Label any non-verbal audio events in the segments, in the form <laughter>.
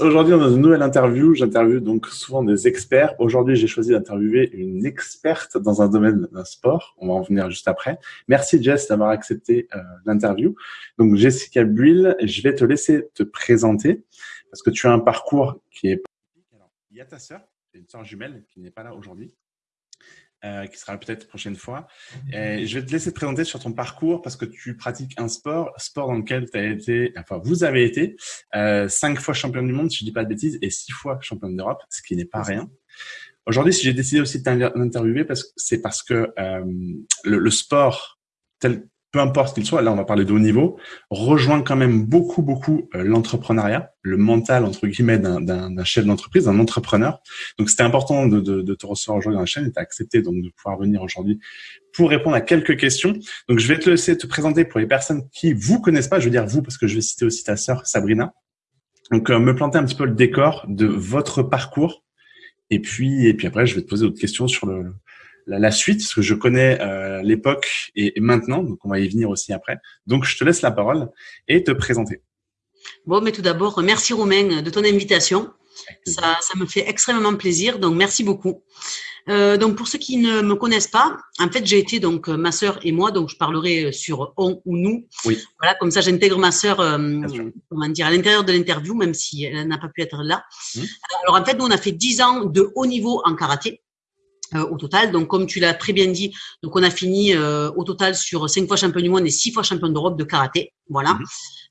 Aujourd'hui, a une nouvelle interview. J'interviewe donc souvent des experts. Aujourd'hui, j'ai choisi d'interviewer une experte dans un domaine d'un sport. On va en venir juste après. Merci Jess d'avoir accepté euh, l'interview. Donc Jessica Buil, je vais te laisser te présenter parce que tu as un parcours qui est. Il y a ta sœur, une sœur jumelle qui n'est pas là aujourd'hui. Euh, qui sera peut-être prochaine fois. Et je vais te laisser te présenter sur ton parcours parce que tu pratiques un sport, sport dans lequel tu as été, enfin vous avez été euh, cinq fois championne du monde, si je dis pas de bêtises, et six fois championne d'Europe, ce qui n'est pas rien. Aujourd'hui, si j'ai décidé aussi de t'interviewer, parce que c'est parce que euh, le, le, sport tel peu importe qu'il soit, là on va parler de haut niveau, rejoint quand même beaucoup, beaucoup euh, l'entrepreneuriat, le mental, entre guillemets, d'un chef d'entreprise, d'un entrepreneur. Donc c'était important de, de, de, te recevoir aujourd'hui dans la chaîne et tu as accepté donc de pouvoir venir aujourd'hui pour répondre à quelques questions. Donc je vais te laisser te présenter pour les personnes qui vous connaissent pas, je veux dire vous, parce que je vais citer aussi ta sœur Sabrina. Donc euh, me planter un petit peu le décor de votre parcours. Et puis, et puis après, je vais te poser d'autres questions sur le, la, suite, parce que je connais euh, l'époque et, maintenant, donc on va y venir aussi après. Donc, je te laisse la parole et te présenter. Bon, mais tout d'abord, merci Romain de ton invitation. Ça, ça me fait extrêmement plaisir, donc merci beaucoup. Euh, donc pour ceux qui ne me connaissent pas, en fait j'ai été donc ma sœur et moi, donc je parlerai sur on ou nous. Oui. Voilà, comme ça j'intègre ma sœur, euh, comment dire, à l'intérieur de l'interview, même si elle n'a pas pu être là. Mmh. Alors en fait nous on a fait 10 ans de haut niveau en karaté. Euh, au total. Donc, comme tu l'as très bien dit, donc on a fini euh, au total sur cinq fois champion du monde et six fois champion d'Europe de karaté. Voilà. Mhm.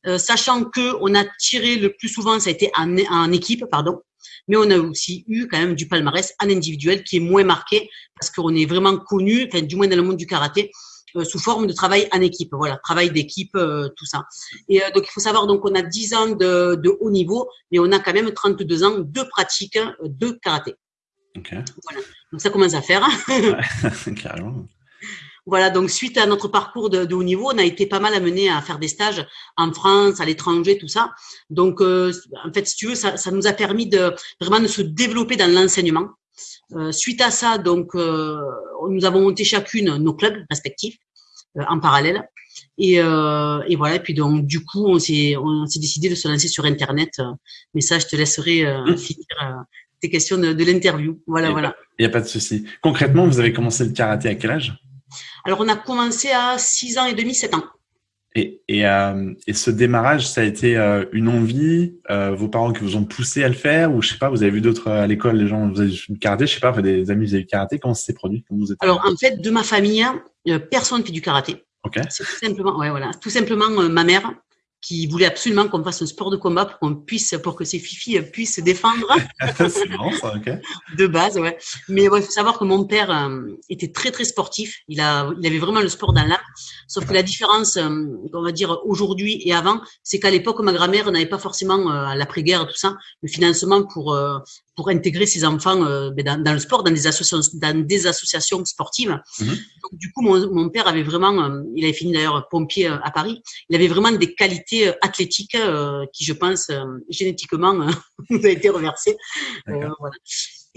Euh, sachant que on a tiré le plus souvent, ça a été en, en, équipe, pardon. Mais on a aussi eu quand même du palmarès en individuel qui est moins marqué parce qu'on est vraiment connu, enfin, du moins dans le monde du karaté, sous forme de travail en équipe. Voilà, travail d'équipe, tout ça. Et donc, il faut savoir, donc, on a 10 ans de, de, haut niveau, mais on a quand même 32 ans de pratique de karaté. Voilà. Donc ça commence à faire. carrément. Voilà, donc suite à notre parcours de, haut niveau, on a été pas mal amené à faire des stages en France, à l'étranger, tout ça. Donc, euh, en fait, si tu veux, ça, ça, nous a permis de vraiment de se développer dans l'enseignement. Euh, suite à ça, donc, euh, nous avons monté chacune nos clubs respectifs euh, en parallèle. Et, euh, et, voilà. Et puis donc, du coup, on s'est décidé de se lancer sur Internet. Mais ça, je te laisserai mmh. finir tes questions de, de l'interview. Voilà, voilà. Il n'y a pas de souci. Concrètement, vous avez commencé le karaté à quel âge? Alors, on a commencé à 6 ans et demi, 7 ans. Et, et, euh, et ce démarrage, ça a été euh, une envie, euh, vos parents qui vous ont poussé à le faire, ou je sais pas, vous avez vu d'autres à l'école, les gens, vous avez du karaté, je sais pas, des amis, vous avez du karaté, comment ça s'est produit? Vous êtes Alors, en fait, de ma famille, personne ne fait du karaté. Okay. C'est tout simplement, ouais, voilà, tout simplement ma mère qui voulait absolument qu'on fasse un sport de combat pour qu'on puisse, pour que ces filles puissent se défendre. <laughs> c'est bon, ça, ok. De base, ouais. Mais il faut savoir que mon père euh, était très très sportif. Il a, il avait vraiment le sport dans l'âme. Sauf que la différence, euh, on va dire aujourd'hui et avant, c'est qu'à l'époque, ma grand-mère n'avait pas forcément euh, à l'après-guerre tout ça, le financement pour pour intégrer ses enfants ben, dans, dans, le sport, dans des associations, dans des associations sportives. Mhm. Donc du coup, mon, mon père avait vraiment, il avait fini d'ailleurs pompier à Paris. Il avait vraiment des qualités athlétiques qui, je pense, génétiquement, <laughs> a été reversées. voilà.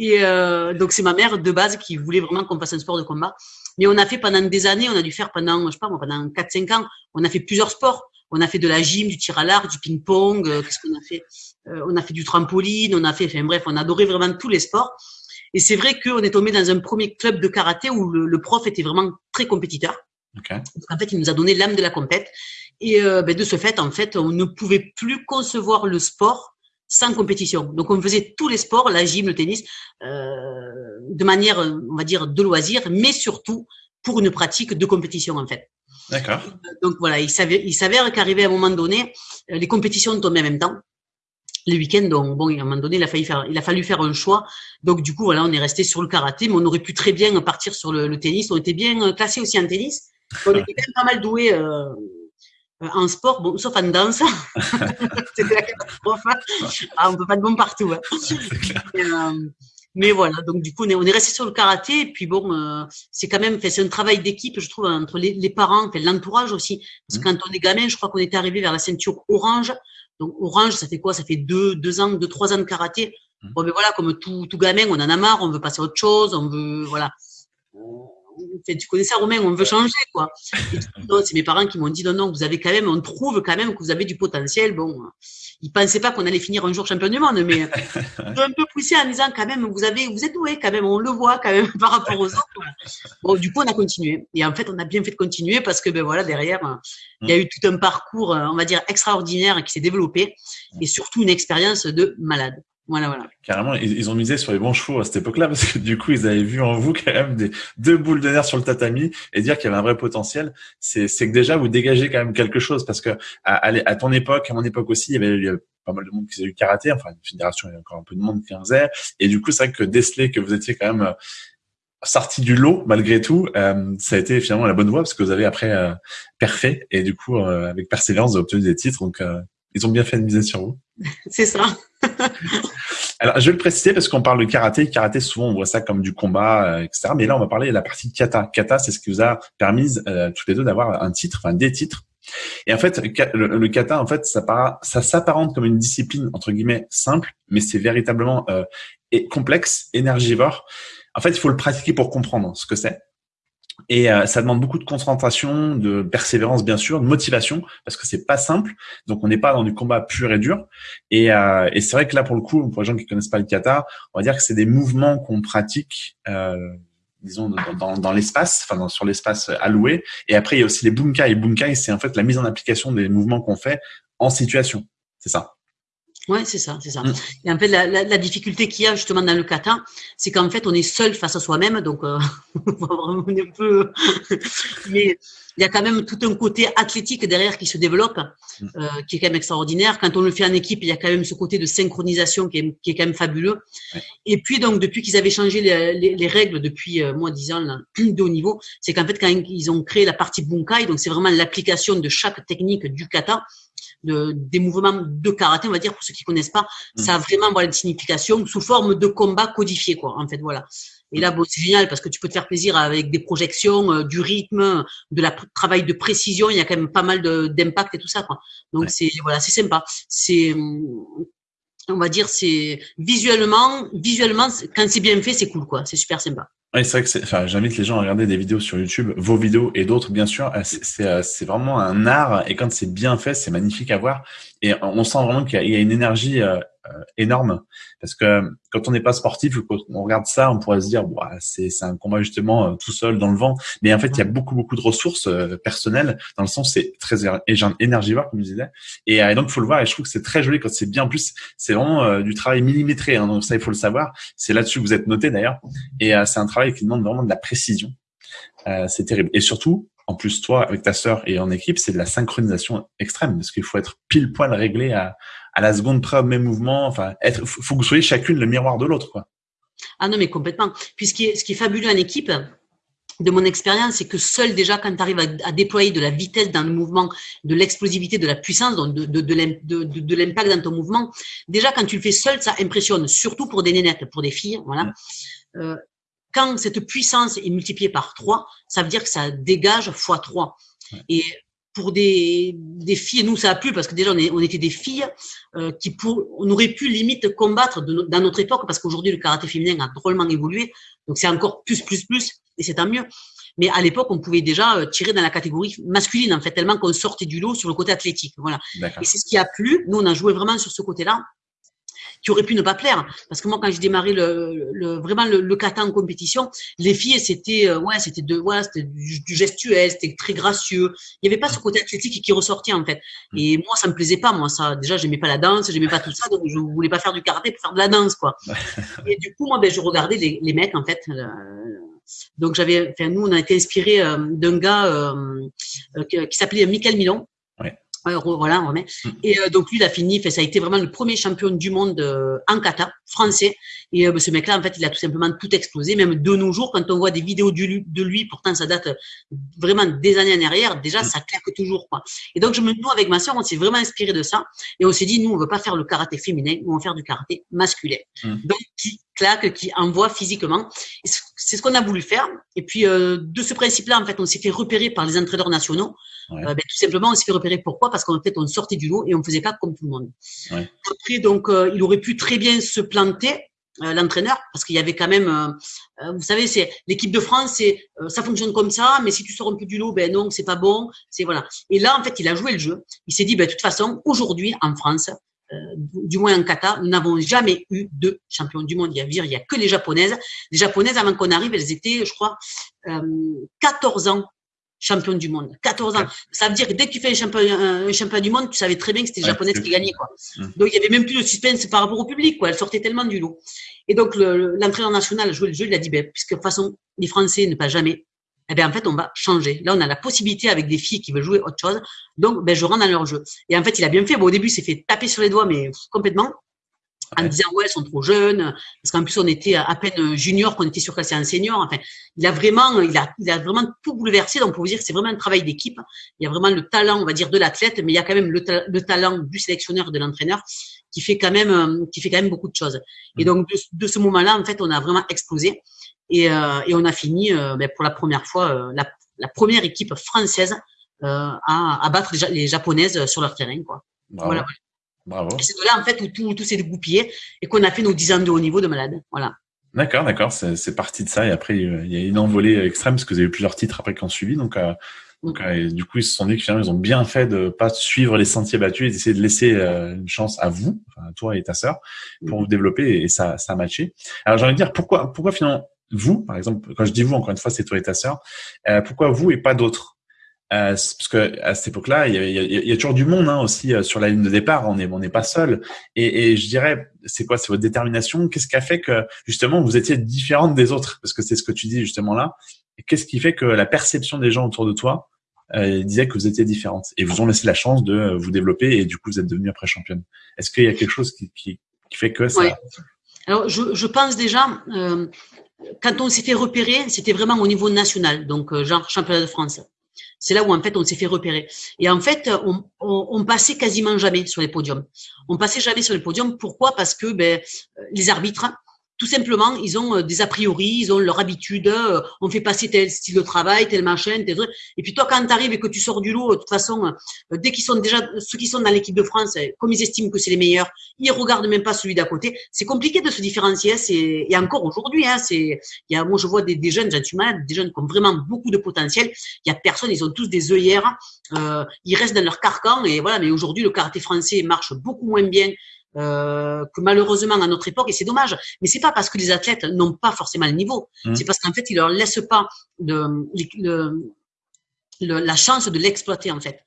Et euh, donc c'est ma mère de base qui voulait vraiment qu'on fasse un sport de combat. Mais on a fait pendant des années, on a dû faire pendant, je sais pas moi, pendant 4-5 ans, on a fait plusieurs sports. On a fait de la gym, du tir à l'arc, du ping-pong, euh, qu'est-ce qu'on a fait? euh, On a fait du trampoline, on a fait, enfin bref, on a adoré vraiment tous les sports. Et c'est vrai qu'on est tombé dans un premier club de karaté où le, le prof était vraiment très compétiteur. Okay. En fait, il nous a donné l'âme de la compète. Et euh, ben, de ce fait, en fait, on ne pouvait plus concevoir le sport sans compétition. Donc on faisait tous les sports, la gym, le tennis, euh, de manière, on va dire, de loisir, mais surtout pour une pratique de compétition en fait. D'accord. Donc voilà, il s'avère, il s'avère qu'arrivé à un moment donné, euh, les compétitions tombaient en même temps. Les week-ends, donc bon, à un moment donné, il a fallu faire, il a fallu faire un choix. Donc du coup, voilà, on est resté sur le karaté, mais on aurait pu très bien partir sur le, le tennis. On était bien euh, classé aussi en tennis. On était quand même pas mal doué. Euh, euh, en sport, bon, sauf en danse. <laughs> C'était la catastrophe. Ah, on peut pas de bon partout. Hein. Euh, mais voilà, donc du coup, on est, on est resté sur le karaté. Et puis bon, euh, c'est quand même, c'est un travail d'équipe, je trouve, entre les, les parents, l'entourage aussi. Parce que mmh. quand on est gamin, je crois qu'on était arrivé vers la ceinture orange. Donc orange, ça fait quoi? Ça fait deux, deux ans, deux, trois ans de karaté. Mmh. Bon, mais voilà, comme tout, tout gamin, on en a marre, on veut passer à autre chose, on veut, voilà tu connais ça, Romain, on veut changer, quoi. <laughs> c'est mes parents qui m'ont dit, non, non, vous avez quand même, on trouve quand même que vous avez du potentiel. Bon, ils pensaient pas qu'on allait finir un jour champion du monde, mais <laughs> un peu poussé en disant, quand même, vous avez, vous êtes doué, quand même, on le voit, quand même, <laughs> par rapport aux autres. Bon, du coup, on a continué. Et en fait, on a bien fait de continuer parce que, ben voilà, derrière, il y a eu tout un parcours, on va dire, extraordinaire qui s'est développé et surtout une expérience de malade. Voilà, voilà. Carrément, ils, ont misé sur les bons chevaux à cette époque-là parce que du coup, ils avaient vu en vous quand même des deux boules de nerfs sur le tatami et dire qu'il y avait un vrai potentiel. C'est, que déjà vous dégagez quand même quelque chose parce que à, à, ton époque, à mon époque aussi, il y avait, pas mal de monde qui faisait du karaté. Enfin, une fédération, il y a encore un peu de monde qui en faisait. Et du coup, c'est vrai que déceler que vous étiez quand même euh, sorti du lot malgré tout, euh, ça a été finalement la bonne voie parce que vous avez après euh, parfait et du coup euh, avec persévérance vous avez obtenu des titres donc ils ont bien fait de miser sur vous. C'est ça. <laughs> Alors, je vais le préciser parce qu'on parle de karaté. Karaté, souvent, on voit ça comme du combat, euh, etc. Mais là, on va parler de la partie kata. Kata, c'est ce qui vous a permis euh, tous les deux d'avoir un titre, enfin des titres. Et en fait, le, kata, en fait, ça, ça s'apparente comme une discipline entre guillemets simple, mais c'est véritablement euh, complexe, énergivore. En fait, il faut le pratiquer pour comprendre ce que c'est. Et euh, ça demande beaucoup de concentration, de persévérance bien sûr, de motivation parce que c'est pas simple. Donc on n'est pas dans du combat pur et dur. Et, euh, et c'est vrai que là pour le coup, pour les gens qui connaissent pas le kata, on va dire que c'est des mouvements qu'on pratique. Euh, disons dans, dans, dans l'espace, enfin sur l'espace alloué. Et après il y a aussi les bunkai. Bunkai, c'est en fait la mise en application des mouvements qu'on fait en situation. C'est ça. Ouais, c'est ça, c'est ça. Mm. Et en fait, la, la, la difficulté qu'il y a justement dans le kata, c'est qu'en fait, on est seul face à soi-même, donc euh, <laughs> on est un peu. <laughs> Mais il y a quand même tout un côté athlétique derrière qui se développe, mm. euh, qui est quand même extraordinaire. Quand on le fait en équipe, il y a quand même ce côté de synchronisation qui est, qui est quand même fabuleux. Et puis donc, depuis qu'ils avaient changé les, les, les règles depuis euh, moi dix ans là, <clears throat> de haut niveau, c'est qu'en fait quand ils ont créé la partie bunkai, donc c'est vraiment l'application de chaque technique du kata de, des mouvements de karaté, on va dire, pour ceux qui connaissent pas, mm. ça a vraiment voilà, une signification sous forme de combat codifié, quoi, en fait, voilà. Et là, bon, c'est génial parce que tu peux te faire plaisir avec des projections, euh, du rythme, de la travail de précision. Il y a quand même pas mal d'impact et tout ça, quoi. Donc c'est voilà, c'est sympa. C'est on va dire c'est visuellement, visuellement quand c'est bien fait, c'est cool, quoi. C'est super sympa. Oui, c'est vrai que j'invite les gens à regarder des vidéos sur YouTube, vos vidéos et d'autres, bien sûr. C'est, euh, c'est, vraiment un art et quand c'est bien fait, c'est magnifique à voir. Et on sent vraiment qu'il y a, une énergie euh, énorme parce que quand on n'est pas sportif, quand on regarde ça, on pourrait se dire, c'est, un combat justement tout seul dans le vent. Mais en fait, il y a beaucoup, beaucoup de ressources personnelles dans le sens c'est très énergivore, comme je disais. Et, donc, il faut le voir et je trouve que c'est très joli quand c'est bien. En plus, c'est vraiment du travail millimétré. Hein, donc ça, il faut le savoir. C'est là-dessus que vous êtes noté d'ailleurs. Et c'est un travail qui demande vraiment de la précision. Euh, c'est terrible. Et surtout, en plus, toi, avec ta sœur et en équipe, c'est de la synchronisation extrême parce qu'il faut être pile poil réglé à, à la seconde près au même mouvement. Enfin, être, faut que vous soyez chacune le miroir de l'autre, quoi. Ah non, mais complètement. Puis ce qui est, ce qui est fabuleux en équipe, de mon expérience, c'est que seul déjà quand tu arrives à, déployer de la vitesse dans le mouvement, de l'explosivité, de la puissance, donc de, de, de, l'impact dans ton mouvement, déjà quand tu le fais seul, ça impressionne, surtout pour des nénettes, pour des filles. Voilà. Euh, quand cette puissance est multipliée par 3, ça veut dire que ça dégage fois 3. Et pour des, des filles, nous ça a plu parce que déjà on, est, on était des filles euh, qui pour, on aurait pu limite combattre de, dans notre époque parce qu'aujourd'hui le karaté féminin a drôlement évolué, donc c'est encore plus plus plus et c'est tant mieux. Mais à l'époque, on pouvait déjà euh, tirer dans la catégorie masculine, en fait, tellement qu'on sortait du lot sur le côté athlétique. Voilà. Et c'est ce qui a plu. Nous, on a joué vraiment sur ce côté-là qui aurait pu ne pas plaire. Parce que moi, quand j'ai démarré le, le, vraiment le, le, kata en compétition, les filles, c'était euh, ouais, c'était de ouais, c'était du, gestuel, c'était très gracieux. Il n'y avait pas ce côté athlétique qui ressortait en fait. Mm. Et moi, ça me plaisait pas. Moi, ça, déjà, j'aimais pas la danse, j'aimais pas tout ça, donc je voulais pas faire du karaté pour faire de la danse, quoi. <laughs> Et du coup, moi, ben, je regardais les, les mecs en fait. Euh, donc j'avais, enfin nous, on a été inspiré euh, d'un gars euh, qui s'appelait Michael Milon, voilà, on remet. Mm. Et euh, donc lui, il a fini. Fait, ça a été vraiment le premier champion du monde euh, en kata français. Et euh, ce mec-là, en fait, il a tout simplement tout explosé. Même de nos jours, quand on voit des vidéos de lui, pourtant ça date vraiment des années en arrière, déjà mm. ça claque toujours. Quoi. Et donc, je me, nous avec ma soeur, on s'est vraiment inspiré de ça. Et on s'est dit, nous, on veut pas faire le karaté féminin, nous on va faire du karaté masculin. Mm. Donc, qui claque, qui envoie physiquement. C'est ce qu'on a voulu faire. Et puis, de ce principe-là, en fait, on s'est fait repérer par les entraîneurs nationaux. Ben, tout simplement, on s'est fait repérer. Pourquoi? Parce qu'en fait, on sortait du lot et on faisait pas comme tout le monde. Après, donc, euh, il aurait pu très bien se planter. l'entraîneur parce qu'il y avait quand même, vous savez, c'est l'équipe de France, c'est ça fonctionne comme ça, mais si tu sors un peu du lot, ben non, c'est pas bon, c'est voilà. Et là, en fait, il a joué le jeu. Il s'est dit, ben de toute façon, aujourd'hui en France, du moins en kata, nous n'avons jamais eu de champion du monde. Il y a, il y a que les japonaises. Les japonaises, avant qu'on arrive, elles étaient, je crois, 14 ans champion du monde. 14 ans. Ça veut dire que dès que tu fais un champion, un champion du monde, tu savais très bien que c'était les japonaises qui gagnaient, quoi. Mmh. Donc, il y avait même plus de suspense par rapport au public, quoi. Elle sortait tellement du lot. Et donc, l'entraîneur national a joué le jeu, il a dit, ben, puisque de toute façon, les Français ne passent jamais, eh bien, en fait, on va changer. Là, on a la possibilité avec des filles qui veulent jouer autre chose. Donc, ben, je rentre dans leur jeu. Et en fait, il a bien fait. Bon, au début, il s'est fait taper sur les doigts, mais complètement en disant ouais elles sont trop jeunes parce qu'en plus on était à peine junior qu'on était surclassé en senior. Enfin il a vraiment il a il a vraiment tout bouleversé. Donc pour vous dire c'est vraiment un travail d'équipe. Il y a vraiment le talent on va dire de l'athlète mais il y a quand même le, le talent du sélectionneur de l'entraîneur qui fait quand même euh, qui fait quand même beaucoup de choses. Et mmh. donc de, ce moment-là en fait on a vraiment explosé. Et, euh, et on a fini euh, ben, pour la première fois la, la, première équipe française à, à battre les, les japonaises sur leur terrain quoi. Voilà Bravo. c'est de là, en fait, où tout, tout s'est dégoupillé et qu'on a fait nos 10 ans de haut niveau de malade. Voilà. D'accord, d'accord. C'est parti de ça. Et après, il y a une envolée extrême parce que vous avez eu plusieurs titres après qui ont suivi. Donc, euh, donc euh, du coup, ils se sont dit que finalement, ils ont bien fait de pas suivre les sentiers battus et d'essayer de laisser euh, une chance à vous, à toi et ta sœur, pour vous développer et ça, ça a matché. Alors, j'ai envie de dire, pourquoi, pourquoi finalement, vous, par exemple, quand je dis vous, encore une fois, c'est toi et ta sœur, pourquoi vous et pas d'autres? Euh, parce que à cette époque-là, il il y a, toujours du monde hein, aussi euh, sur la ligne de départ. On n'est on n'est pas seul. Et, et je dirais, c'est quoi? C'est votre détermination? Qu'est-ce qui a fait que justement vous étiez différente des autres? Parce que c'est ce que tu dis justement là. Qu'est-ce qui fait que la perception des gens autour de toi euh, disait que vous étiez différente? Et vous ont laissé la chance de vous développer et du coup vous êtes devenue après championne Est-ce qu'il y a quelque chose qui, qui, qui fait que ça Alors je, je pense déjà. Euh, quand on s'est fait repérer, c'était vraiment au niveau national, donc euh, genre championnat de France. C'est là où en fait on s'est fait repérer. Et en fait, on, passait quasiment jamais sur les podiums. On passait jamais sur les podiums. Pourquoi? Parce que ben, les arbitres tout simplement, ils ont euh, des a priori, ils ont leur habitude, euh, on fait passer tel style de travail, tel machin, tel truc. Et puis toi, quand tu arrives et que tu sors du lot, de toute façon, euh, dès qu'ils sont déjà, ceux qui sont dans l'équipe de France, comme ils estiment que c'est les meilleurs, ils regardent même pas celui d'à côté. C'est compliqué de se différencier. C'est et encore aujourd'hui, hein, c'est, il y a, moi je vois des, des jeunes, j'en des jeunes qui ont vraiment beaucoup de potentiel. Il y a personne, ils ont tous des œillères, euh, ils restent dans leur carcan et voilà. Mais aujourd'hui, le karaté français marche beaucoup moins bien euh, que malheureusement à notre époque, et c'est dommage, mais c'est pas parce que les athlètes n'ont pas forcément le niveau, mmh. c'est parce qu'en fait ils leur laissent pas de, le, la chance de l'exploiter en fait,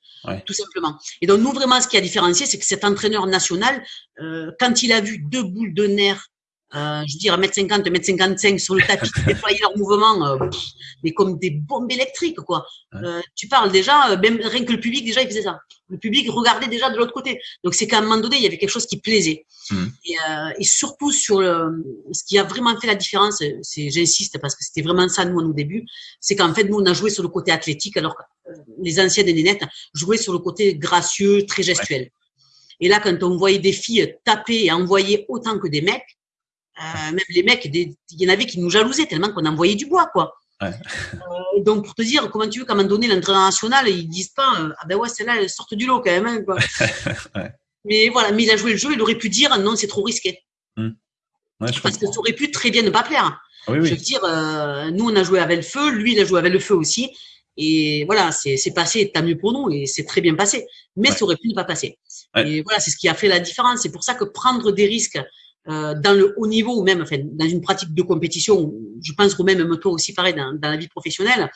tout simplement. Et donc nous vraiment ce qui a différencié, c'est que cet entraîneur national, euh, quand il a vu deux boules de nerfs euh, je veux dire, 1m50, 1m55 sur le tapis qui déployaient leurs mouvements, euh, mais comme des bombes électriques, quoi. Euh, tu parles déjà, euh, même rien que le public, déjà, il faisait ça. Le public regardait déjà de l'autre côté. Donc, c'est qu'à un moment donné, il y avait quelque chose qui plaisait. Mmh. Et, euh, et, surtout, sur le, ce qui a vraiment fait la différence, c'est, j'insiste, parce que c'était vraiment ça, nous, au début, c'est qu'en fait, nous, on a joué sur le côté athlétique, alors que les anciennes des nénettes jouaient sur le côté gracieux, très gestuel. Et là, quand on voyait des filles taper et envoyer autant que des mecs, euh, même les mecs, il y en avait qui nous jalousaient tellement qu'on envoyait du bois, quoi. Ouais. Euh, donc pour te dire, comment tu veux qu'à un moment donné, l'entraîneur national, ils disent pas, euh, ah ben ouais, celle-là, elle sort du lot quand même. Hein, quoi. <laughs> ouais. Mais voilà, mais il a joué le jeu, il aurait pu dire, non, c'est trop risqué. Mmh. Parce que ça aurait pu très bien ne pas plaire. Oui, oui. Je veux dire, nous, on a joué avec le feu, lui, il a joué avec le feu aussi. Et voilà, c'est passé, tant mieux pour nous, et c'est très bien passé. Mais ça aurait pu ne pas passer. Et voilà, c'est ce qui a fait la différence. C'est pour ça que prendre des risques euh, dans le haut niveau ou même enfin, dans une pratique de compétition, je pense que même toi aussi pareil dans, dans, la vie professionnelle,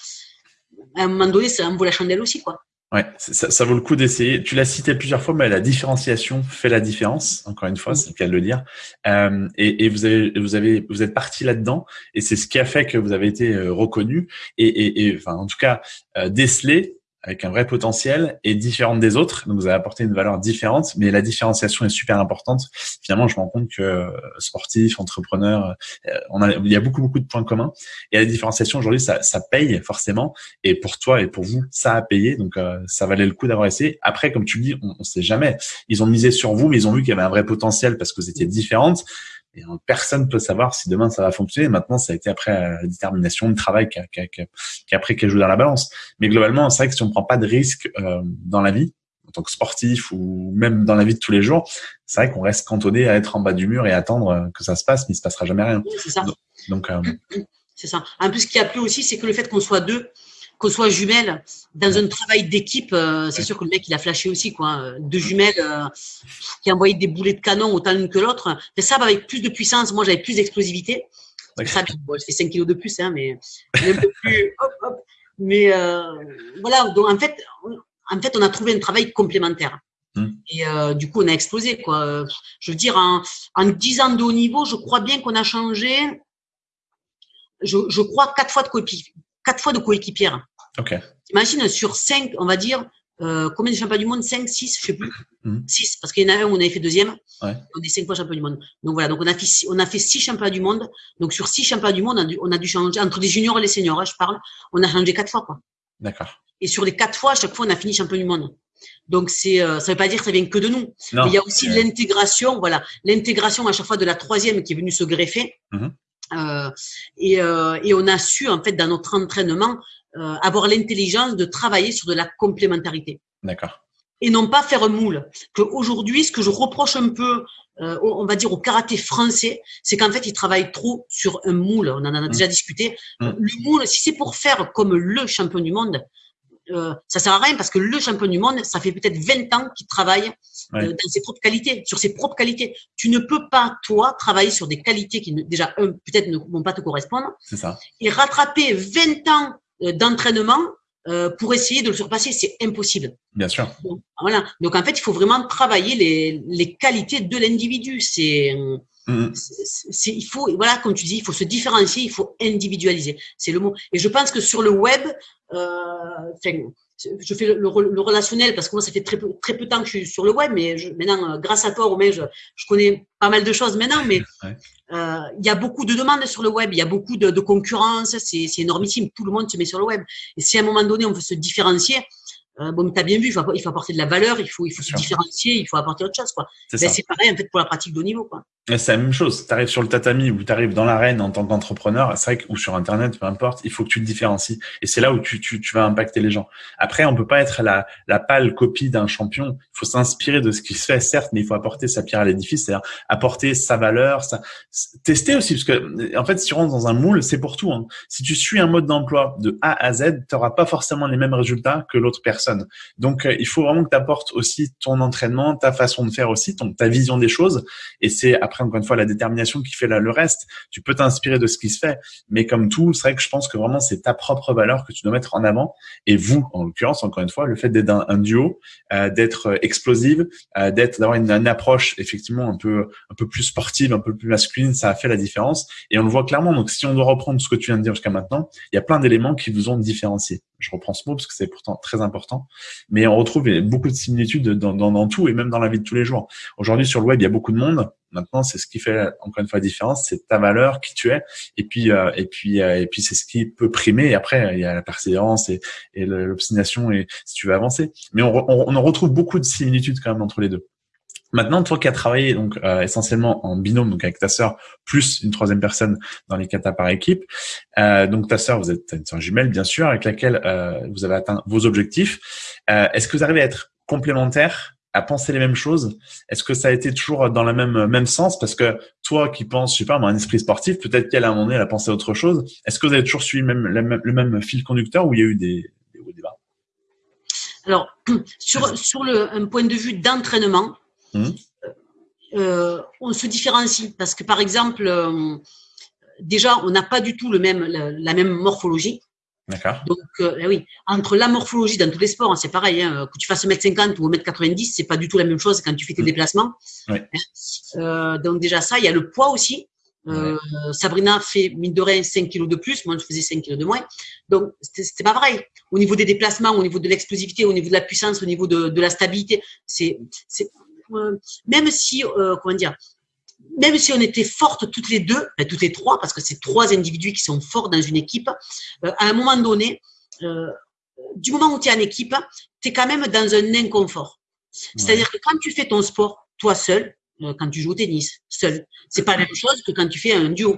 à un moment donné, ça en vaut la chandelle aussi, quoi. Ouais, ça, ça vaut le coup d'essayer. Tu l'as cité plusieurs fois, mais la différenciation fait la différence. Encore une fois, c'est le cas de le dire. Euh, et, et, vous avez, vous avez, vous êtes parti là-dedans, et c'est ce qui a fait que vous avez été euh, reconnu et, et, et enfin, en tout cas, euh, décelé avec un vrai potentiel et différente des autres. Donc, vous avez apporté une valeur différente, mais la différenciation est super importante. Finalement, je me rends compte que euh, sportif, entrepreneur, euh, on a, il y a beaucoup, beaucoup de points communs. Et la différenciation, aujourd'hui, ça, ça paye forcément. Et pour toi et pour vous, ça a payé. Donc, euh, ça valait le coup d'avoir essayé. Après, comme tu le dis, on ne sait jamais. Ils ont misé sur vous, mais ils ont vu qu'il y avait un vrai potentiel parce que vous étiez différentes. Et personne peut savoir si demain ça va fonctionner. Maintenant, ça a été après la détermination, le travail qui a, qui a, qui a, qui a pris qui joue dans la balance. Mais globalement, c'est vrai que si on prend pas de risque euh, dans la vie, en tant que sportif ou même dans la vie de tous les jours, c'est vrai qu'on reste cantonné à être en bas du mur et attendre que ça se passe, mais il se passera jamais rien. C'est ça. Donc, euh, c'est ça. En plus, ce qui a plu aussi, c'est que le fait qu'on soit deux, qu'on soit jumelles, dans un travail d'équipe, euh, c'est sûr que le mec, il a flashé aussi, quoi. Deux jumelles euh, qui envoyaient des boulets de canon autant l'une que l'autre. Mais ça, avec plus de puissance, moi, j'avais plus d'explosivité. Ça, bon, je fais 5 kilos de plus, hein, mais un peu plus. <laughs> Hop, hop. Mais euh, voilà, donc en fait, en fait, on a trouvé un travail complémentaire. Hmm. Et euh, du coup, on a explosé. Quoi. Je veux dire, en, en 10 ans de haut niveau, je crois bien qu'on a changé, je, je crois, quatre fois de coéquipière. Quatre fois de coéquipière. Ok. Imagine, sur 5, on va dire, euh, combien de champions du monde? 5, 6, je sais plus. Hmm. 6, parce qu'il y en a un où on avait fait deuxième. Ouais. On est 5 fois champion du monde. Donc voilà, donc on a fait, six- on a fait 6 championnats du monde. Donc sur 6 championnats du monde, on a dû, on a dû changer, entre les juniors et les seniors, hein, je parle, on a changé quatre fois. Quoi. D'accord. Et sur les quatre fois, à chaque fois, on a fini champion du monde. Donc c'est, euh, ça veut pas dire que ça vient que de nous. Il y a aussi l'intégration, voilà, l'intégration à chaque fois de la troisième qui est venue se greffer. Mhm. Euh, et, euh, et on a su en fait dans notre entraînement euh, avoir l'intelligence de travailler sur de la complémentarité D'accord. et non pas faire un moule. Que aujourd'hui, ce que je reproche un peu, euh, on va dire au karaté français, c'est qu'en fait, ils travaillent trop sur un moule. On en a déjà discuté. Mm. Le moule, si c'est pour faire comme le champion du monde, euh, ça sert à rien parce que le champion du monde, ça fait peut-être 20 ans qu'il travaille Ouais. euh, dans ses propres qualités, sur ses propres qualités. Tu ne peux pas, toi, travailler sur des qualités qui, ne- déjà, peut-être ne vont pas te correspondre C'est ça. et rattraper 20 ans euh, d'entraînement euh, pour essayer de le surpasser, c'est impossible. Bien sûr. Donc, voilà. Donc en fait, il faut vraiment travailler les, les qualités de l'individu. C'est, Mhm. c'est, il faut, voilà, comme tu dis, il faut se différencier, il faut individualiser. C'est le mot. Et je pense que sur le web, enfin, je fais le, relationnel parce que moi, ça fait très peu, très peu de temps que je suis sur le web, mais je, maintenant, euh, grâce à toi, Romain, je, je connais pas mal de choses maintenant, mais <laughs> Ouais. euh, il y a beaucoup de demandes sur le web, il y a beaucoup de, de concurrence, c'est, c'est énormissime. Tout le monde se met sur le web. Et si à un moment donné, on veut se différencier, euh, bon, tu as bien vu, il faut, il faut apporter de la valeur, il faut, il faut se différencier, il faut apporter autre chose. Quoi. C'est Ben, pareil en fait pour la pratique de haut niveau. Quoi. C'est la même chose. Tu arrives sur le tatami ou tu arrives dans l'arène en tant qu'entrepreneur, c'est vrai que, ou sur Internet, peu importe, il faut que tu te différencies. Et c'est là où tu, tu, tu vas impacter les gens. Après, on peut pas être la, la pâle copie d'un champion. Il faut s'inspirer de ce qui se fait, certes, mais il faut apporter sa pierre à l'édifice, c'est-à-dire apporter sa valeur, sa... tester aussi, parce que en fait, si tu rentres dans un moule, c'est pour tout. Hein. Si tu suis un mode d'emploi de A à Z, tu n'auras pas forcément les mêmes résultats que l'autre personne. Donc, euh, il faut vraiment que tu apportes aussi ton entraînement, ta façon de faire aussi, ton, ta vision des choses. Et c'est après, encore une fois, la détermination qui fait la- le reste. Tu peux t'inspirer de ce qui se fait, mais comme tout, c'est vrai que je pense que vraiment, c'est ta propre valeur que tu dois mettre en avant. Et vous, en l'occurrence, encore une fois, le fait d'être un, un duo, euh, d'être euh, explosive, euh, d'être d'avoir une, une approche effectivement un peu un peu plus sportive, un peu plus masculine, ça a fait la différence. Et on le voit clairement. Donc, si on doit reprendre ce que tu viens de dire jusqu'à maintenant, il y a plein d'éléments qui vous ont différencié. Je reprends ce mot parce que c'est pourtant très important. Mais on retrouve beaucoup de similitudes dans, dans, dans tout et même dans la vie de tous les jours. Aujourd'hui, sur le web, il y a beaucoup de monde. Maintenant, c'est ce qui fait encore une fois la différence, c'est ta valeur, qui tu es, et puis euh, et puis euh, et puis c'est ce qui peut primer. Et après, il y a la persévérance et, et l'obstination et si tu veux avancer. Mais on, on, on en retrouve beaucoup de similitudes quand même entre les deux. Maintenant, toi qui as travaillé donc euh, essentiellement en binôme, donc avec ta sœur plus une troisième personne dans les katas par équipe, euh, donc ta sœur, vous êtes une sœur jumelle bien sûr, avec laquelle euh, vous avez atteint vos objectifs. Euh, Est-ce que vous arrivez à être complémentaires, à penser les mêmes choses? Est-ce que ça a été toujours dans le même même sens? Parce que toi qui penses, je sais pas, un esprit sportif, peut-être qu'elle à un moment donné, elle a pensé à autre chose. Est-ce que vous avez toujours suivi même, le même, le même fil conducteur ou il y a eu des, des bas? Alors, <clears throat> sur, sur le, un point de vue d'entraînement, Mhm. euh, on se différencie parce que, par exemple, euh, déjà, on n'a pas du tout le même, la, la même morphologie. D'accord. Donc, euh, eh oui, entre la morphologie dans tous les sports, hein, c'est pareil, hein, que tu fasses 1m50 ou 1m90, c'est pas du tout la même chose quand tu fais tes Mhm. déplacements. Euh, donc déjà ça, il y a le poids aussi. Sabrina fait mine de rien 5 kilos de plus, moi je faisais 5 kilos de moins. Donc c'était pas pareil. Au niveau des déplacements, au niveau de l'explosivité, au niveau de la puissance, au niveau de, de la stabilité, c'est même si euh, comment dire, même si on était fortes toutes les deux, enfin, toutes les trois, parce que c'est trois individus qui sont forts dans une équipe, euh, à un moment donné, euh, du moment où tu es en équipe, tu es quand même dans un inconfort. C'est-à-dire que quand tu fais ton sport, toi seul, quand tu joues au tennis, seul, c'est pas la même chose que quand tu fais un duo.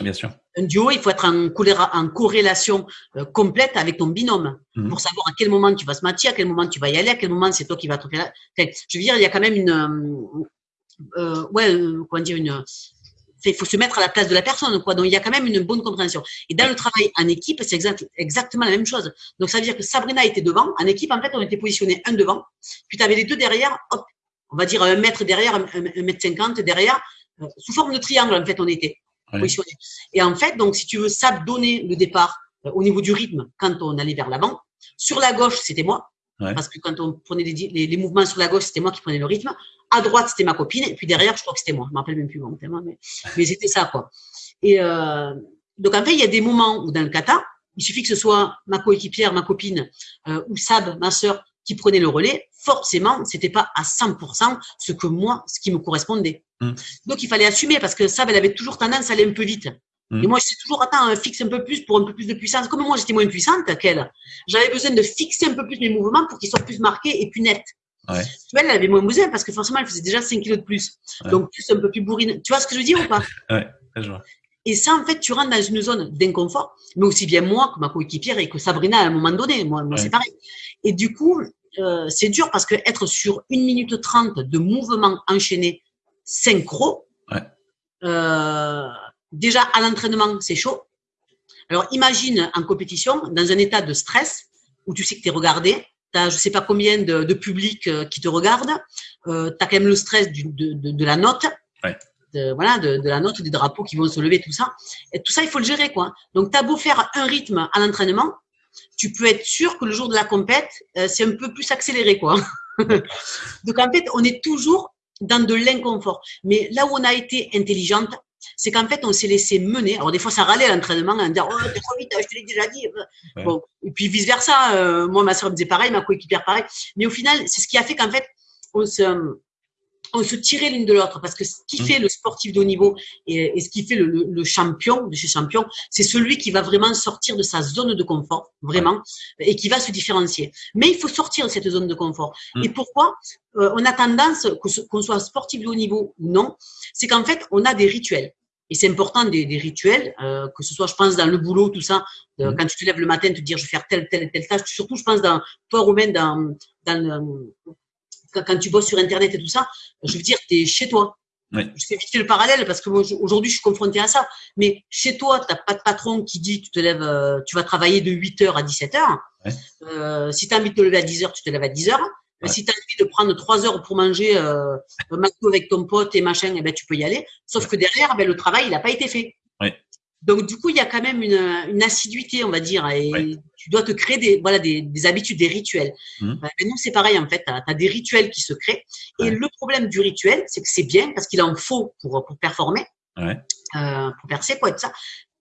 Bien sûr. Un duo, il faut être en, en corrélation euh, complète avec ton binôme mhm. pour savoir à quel moment tu vas se matcher, à quel moment tu vas y aller, à quel moment c'est toi qui vas te faire. je veux dire, il y a quand même une, euh, euh ouais, comment dire, une. Il faut se mettre à la place de la personne, quoi. Donc il y a quand même une bonne compréhension. Et dans le travail en équipe, c'est exact, exactement la même chose. Donc ça veut dire que Sabrina était devant. En équipe, en fait, on était positionné un devant, puis tu avais les deux derrière. Hop, on va dire un mètre derrière, un, mètre cinquante derrière, sous forme de triangle, en fait, on était. Et en fait, donc, si tu veux, ça donner le départ euh, au niveau du rythme quand on allait vers l'avant. Sur la gauche, c'était moi. Parce que quand on prenait les, les, mouvements sur la gauche, c'était moi qui prenais le rythme. À droite, c'était ma copine. Et puis derrière, je crois que c'était moi. Je ne me rappelle même plus mon mais, <laughs> mais c'était ça, quoi. Et euh, donc, en fait, il y a des moments où dans le kata, il suffit que ce soit ma coéquipière, ma copine, euh, ou Sab, ma sœur, qui prenait le relais. Forcément, c'était pas à 100% ce que moi, ce qui me correspondait. Mm. Donc, il fallait assumer parce que Sab, elle avait toujours tendance à aller un peu vite. Mm. Et moi, j'étais toujours, attends, fixe un peu plus pour un peu plus de puissance. Comme moi, j'étais moins puissante qu'elle, j'avais besoin de fixer un peu plus mes mouvements pour qu'ils soient plus marqués et plus nets. Ouais. Elle avait moins besoin parce que forcément, elle faisait déjà 5 kilos de plus. Donc, plus un peu plus bourrine. Tu vois ce que je veux dire ou pas? Ouais, je vois. Et ça, en fait, tu rentres dans une zone d'inconfort, mais aussi bien moi que ma coéquipière et que Sabrina à un moment donné. Moi, moi c'est pareil. Et du coup, euh, c'est dur parce que être sur une minute trente de mouvement enchaîné synchro, euh, déjà à l'entraînement, c'est chaud. Alors imagine en compétition, dans un état de stress, où tu sais que tu es regardé, tu as je sais pas combien de, de public euh, qui te regarde, euh, tu as quand même le stress du, de, de, de, la note, de, voilà, de, de, la note, des drapeaux qui vont se lever, tout ça. Et tout ça, il faut le gérer. quoi. Donc tu as beau faire un rythme à l'entraînement, tu peux être sûr que le jour de la compète, euh, c'est un peu plus accéléré. quoi. <laughs> Donc en fait, on est toujours dans de l'inconfort. Mais là où on a été intelligente, c'est qu'en fait, on s'est laissé mener. Alors, des fois, ça râlait à l'entraînement, en disant, oh, t'es trop vite, je te l'ai déjà dit. Bon. Et puis, vice versa. Euh, moi, ma soeur me disait pareil, ma coéquipière pareil. Mais au final, c'est ce qui a fait qu'en fait, on se, on se tirait l'une de l'autre parce que ce qui mmh. fait le sportif de haut niveau et, ce qui fait le, champion de chez champion, c'est celui qui va vraiment sortir de sa zone de confort, vraiment, et qui va se différencier. Mais il faut sortir de cette zone de confort. Mmh. Et pourquoi? Euh, on a tendance, qu'on soit sportif de haut niveau ou non, c'est qu'en fait, on a des rituels. Et c'est important des, rituels, euh, que ce soit, je pense, dans le boulot, tout ça, mmh. quand tu te lèves le matin, te dire, je vais faire telle, telle, telle tâche. Surtout, je pense, dans, toi, Romain, dans, dans quand tu bosses sur Internet et tout ça, je veux dire, tu es chez toi. Je fais vite le parallèle parce que aujourd'hui, je suis confronté à ça. Mais chez toi, tu n'as pas de patron qui dit tu te lèves, euh, tu vas travailler de 8h à 17h. Euh, si tu as envie de te lever à 10h, tu te lèves à 10h. Si tu as envie de prendre 3 heures pour manger euh, un avec ton pote et machin, eh ben, tu peux y aller. Sauf que derrière, ben, le travail, il n'a pas été fait. Donc, du coup, il y a quand même une, une assiduité, on va dire, et tu dois te créer des, voilà, des, des habitudes, des rituels. Mmh. Euh, nous, c'est pareil, en fait, tu as, des rituels qui se créent. Et le problème du rituel, c'est que c'est bien parce qu'il en faut pour, pour performer, ouais. euh, pour percer, quoi, et tout ça.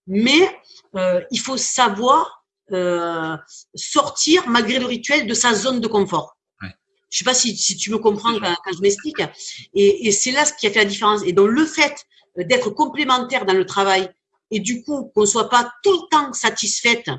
Mais euh, il faut savoir euh, sortir, malgré le rituel, de sa zone de confort. Je sais pas si, si tu me comprends quand, quand je m'explique. Et, et c'est là ce qui a fait la différence. Et donc, le fait d'être complémentaire dans le travail et du coup qu'on soit pas tout le temps satisfaite,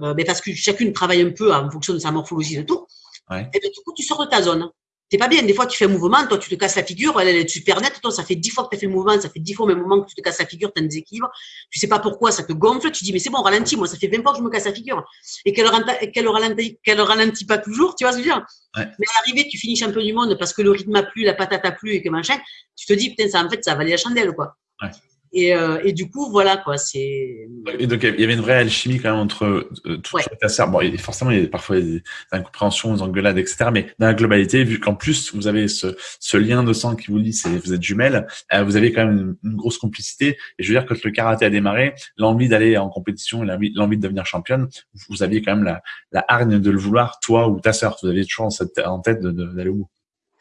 euh, mais parce que chacune travaille un peu en fonction de sa morphologie de tout, ouais. et bien, du coup tu sors de ta zone. T'es pas bien. Des fois, tu fais un mouvement, toi, tu te casses la figure, elle, est super nette, toi, ça fait dix fois que tu as fait le mouvement, ça fait dix fois au même moment que tu te casses la figure, tu as un déséquilibre. Tu sais pas pourquoi, ça te gonfle, tu dis, mais c'est bon, ralentis, moi, ça fait 20 fois que je me casse la figure. Et qu'elle qu'elle ralentit, qu'elle ralentit pas toujours, tu vois ce que je veux dire? Ouais. Mais à l'arrivée, tu finis champion du monde parce que le rythme a plu, la patate a plu et que machin, tu te dis, putain, ça, en fait, ça valait la chandelle, quoi. Ouais. Et, euh, et, du coup, voilà quoi. C'est. Et donc il y avait une vraie alchimie quand même entre euh, tout ouais. ta sœur. Bon, forcément, il y a parfois des incompréhensions, des engueulades, etc. Mais dans la globalité, vu qu'en plus vous avez ce, ce, lien de sang qui vous lie, c'est vous êtes jumelles, euh, vous avez quand même une, une, grosse complicité. Et je veux dire, quand le karaté a démarré, l'envie d'aller en compétition, l'envie de devenir championne, vous aviez quand même la, la hargne de le vouloir, toi ou ta sœur. Vous aviez toujours en tête d'aller au bout.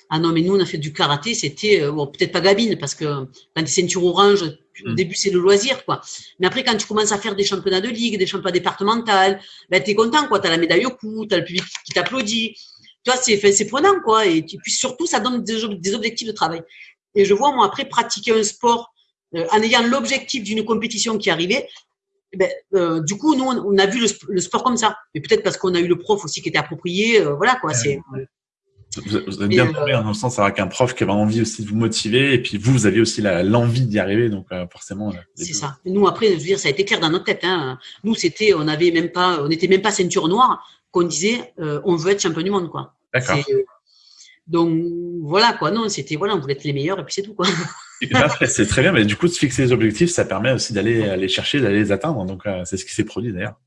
Ah non, mais nous, on a fait du karaté, c'était, euh, bon, peut-être pas gabine, parce que quand tu ceinture orange, au mm. début, c'est le loisir, quoi. Mais après, quand tu commences à faire des championnats de ligue, des championnats départementaux, ben, t'es content, quoi. T'as la médaille au cou, t'as le public qui t'applaudit. Tu vois, c'est, c'est prenant, quoi. Et puis surtout, ça donne des, des, objectifs de travail. Et je vois, moi, après, pratiquer un sport, euh, en ayant l'objectif d'une compétition qui arrivait, ben, euh, du coup, nous, on, a vu le, sport comme ça. Mais peut-être parce qu'on a eu le prof aussi qui était approprié, voilà, quoi. C'est, Vous, êtes bien tombé dans le sens avec un prof qui avait envie aussi de vous motiver et puis vous, vous avez aussi l'envie d'y arriver, donc forcément. C'est ça. Nous après, je veux dire, ça a été clair dans notre tête. Hein. Nous, c'était, on avait même pas, on n'était même pas ceinture noire qu'on disait, on veut être champion du monde, quoi. D'accord. Donc voilà quoi, non, c'était voilà, on voulait être les meilleurs et puis c'est tout quoi. <laughs> c'est très bien, mais du coup, de fixer les objectifs, ça permet aussi d'aller les chercher, d'aller les atteindre. Donc euh, c'est ce qui s'est produit d'ailleurs.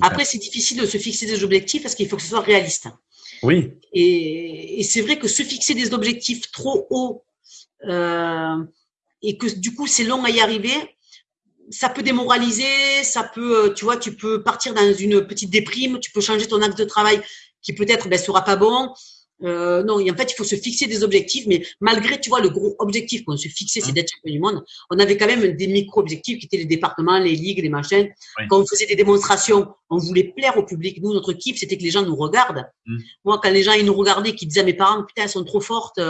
Après, c'est difficile de se fixer des objectifs parce qu'il faut que ce soit réaliste. Oui. Et, c'est vrai que se fixer des objectifs trop hauts euh, et que du coup c'est long à y arriver, ça peut démoraliser, ça peut, euh, tu vois, tu peux partir dans une petite déprime, tu peux changer ton axe de travail qui peut-être ben, sera pas bon. Euh, non, en fait, il faut se fixer des objectifs, mais malgré, tu vois, le gros objectif qu'on se fixait, c'est mmh. d'être champion du monde, on avait quand même des micro-objectifs qui étaient les départements, les ligues, les machins. Quand on faisait des démonstrations, on voulait plaire au public. Nous, notre kiff, c'était que les gens nous regardent. Mmh. Moi, quand les gens, ils nous regardaient, qui disaient à mes parents, putain, elles sont trop fortes,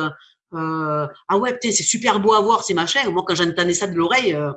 euh, ah ouais, putain, c'est super beau à voir ces machins. Moi, quand j'entendais ça de l'oreille, euh,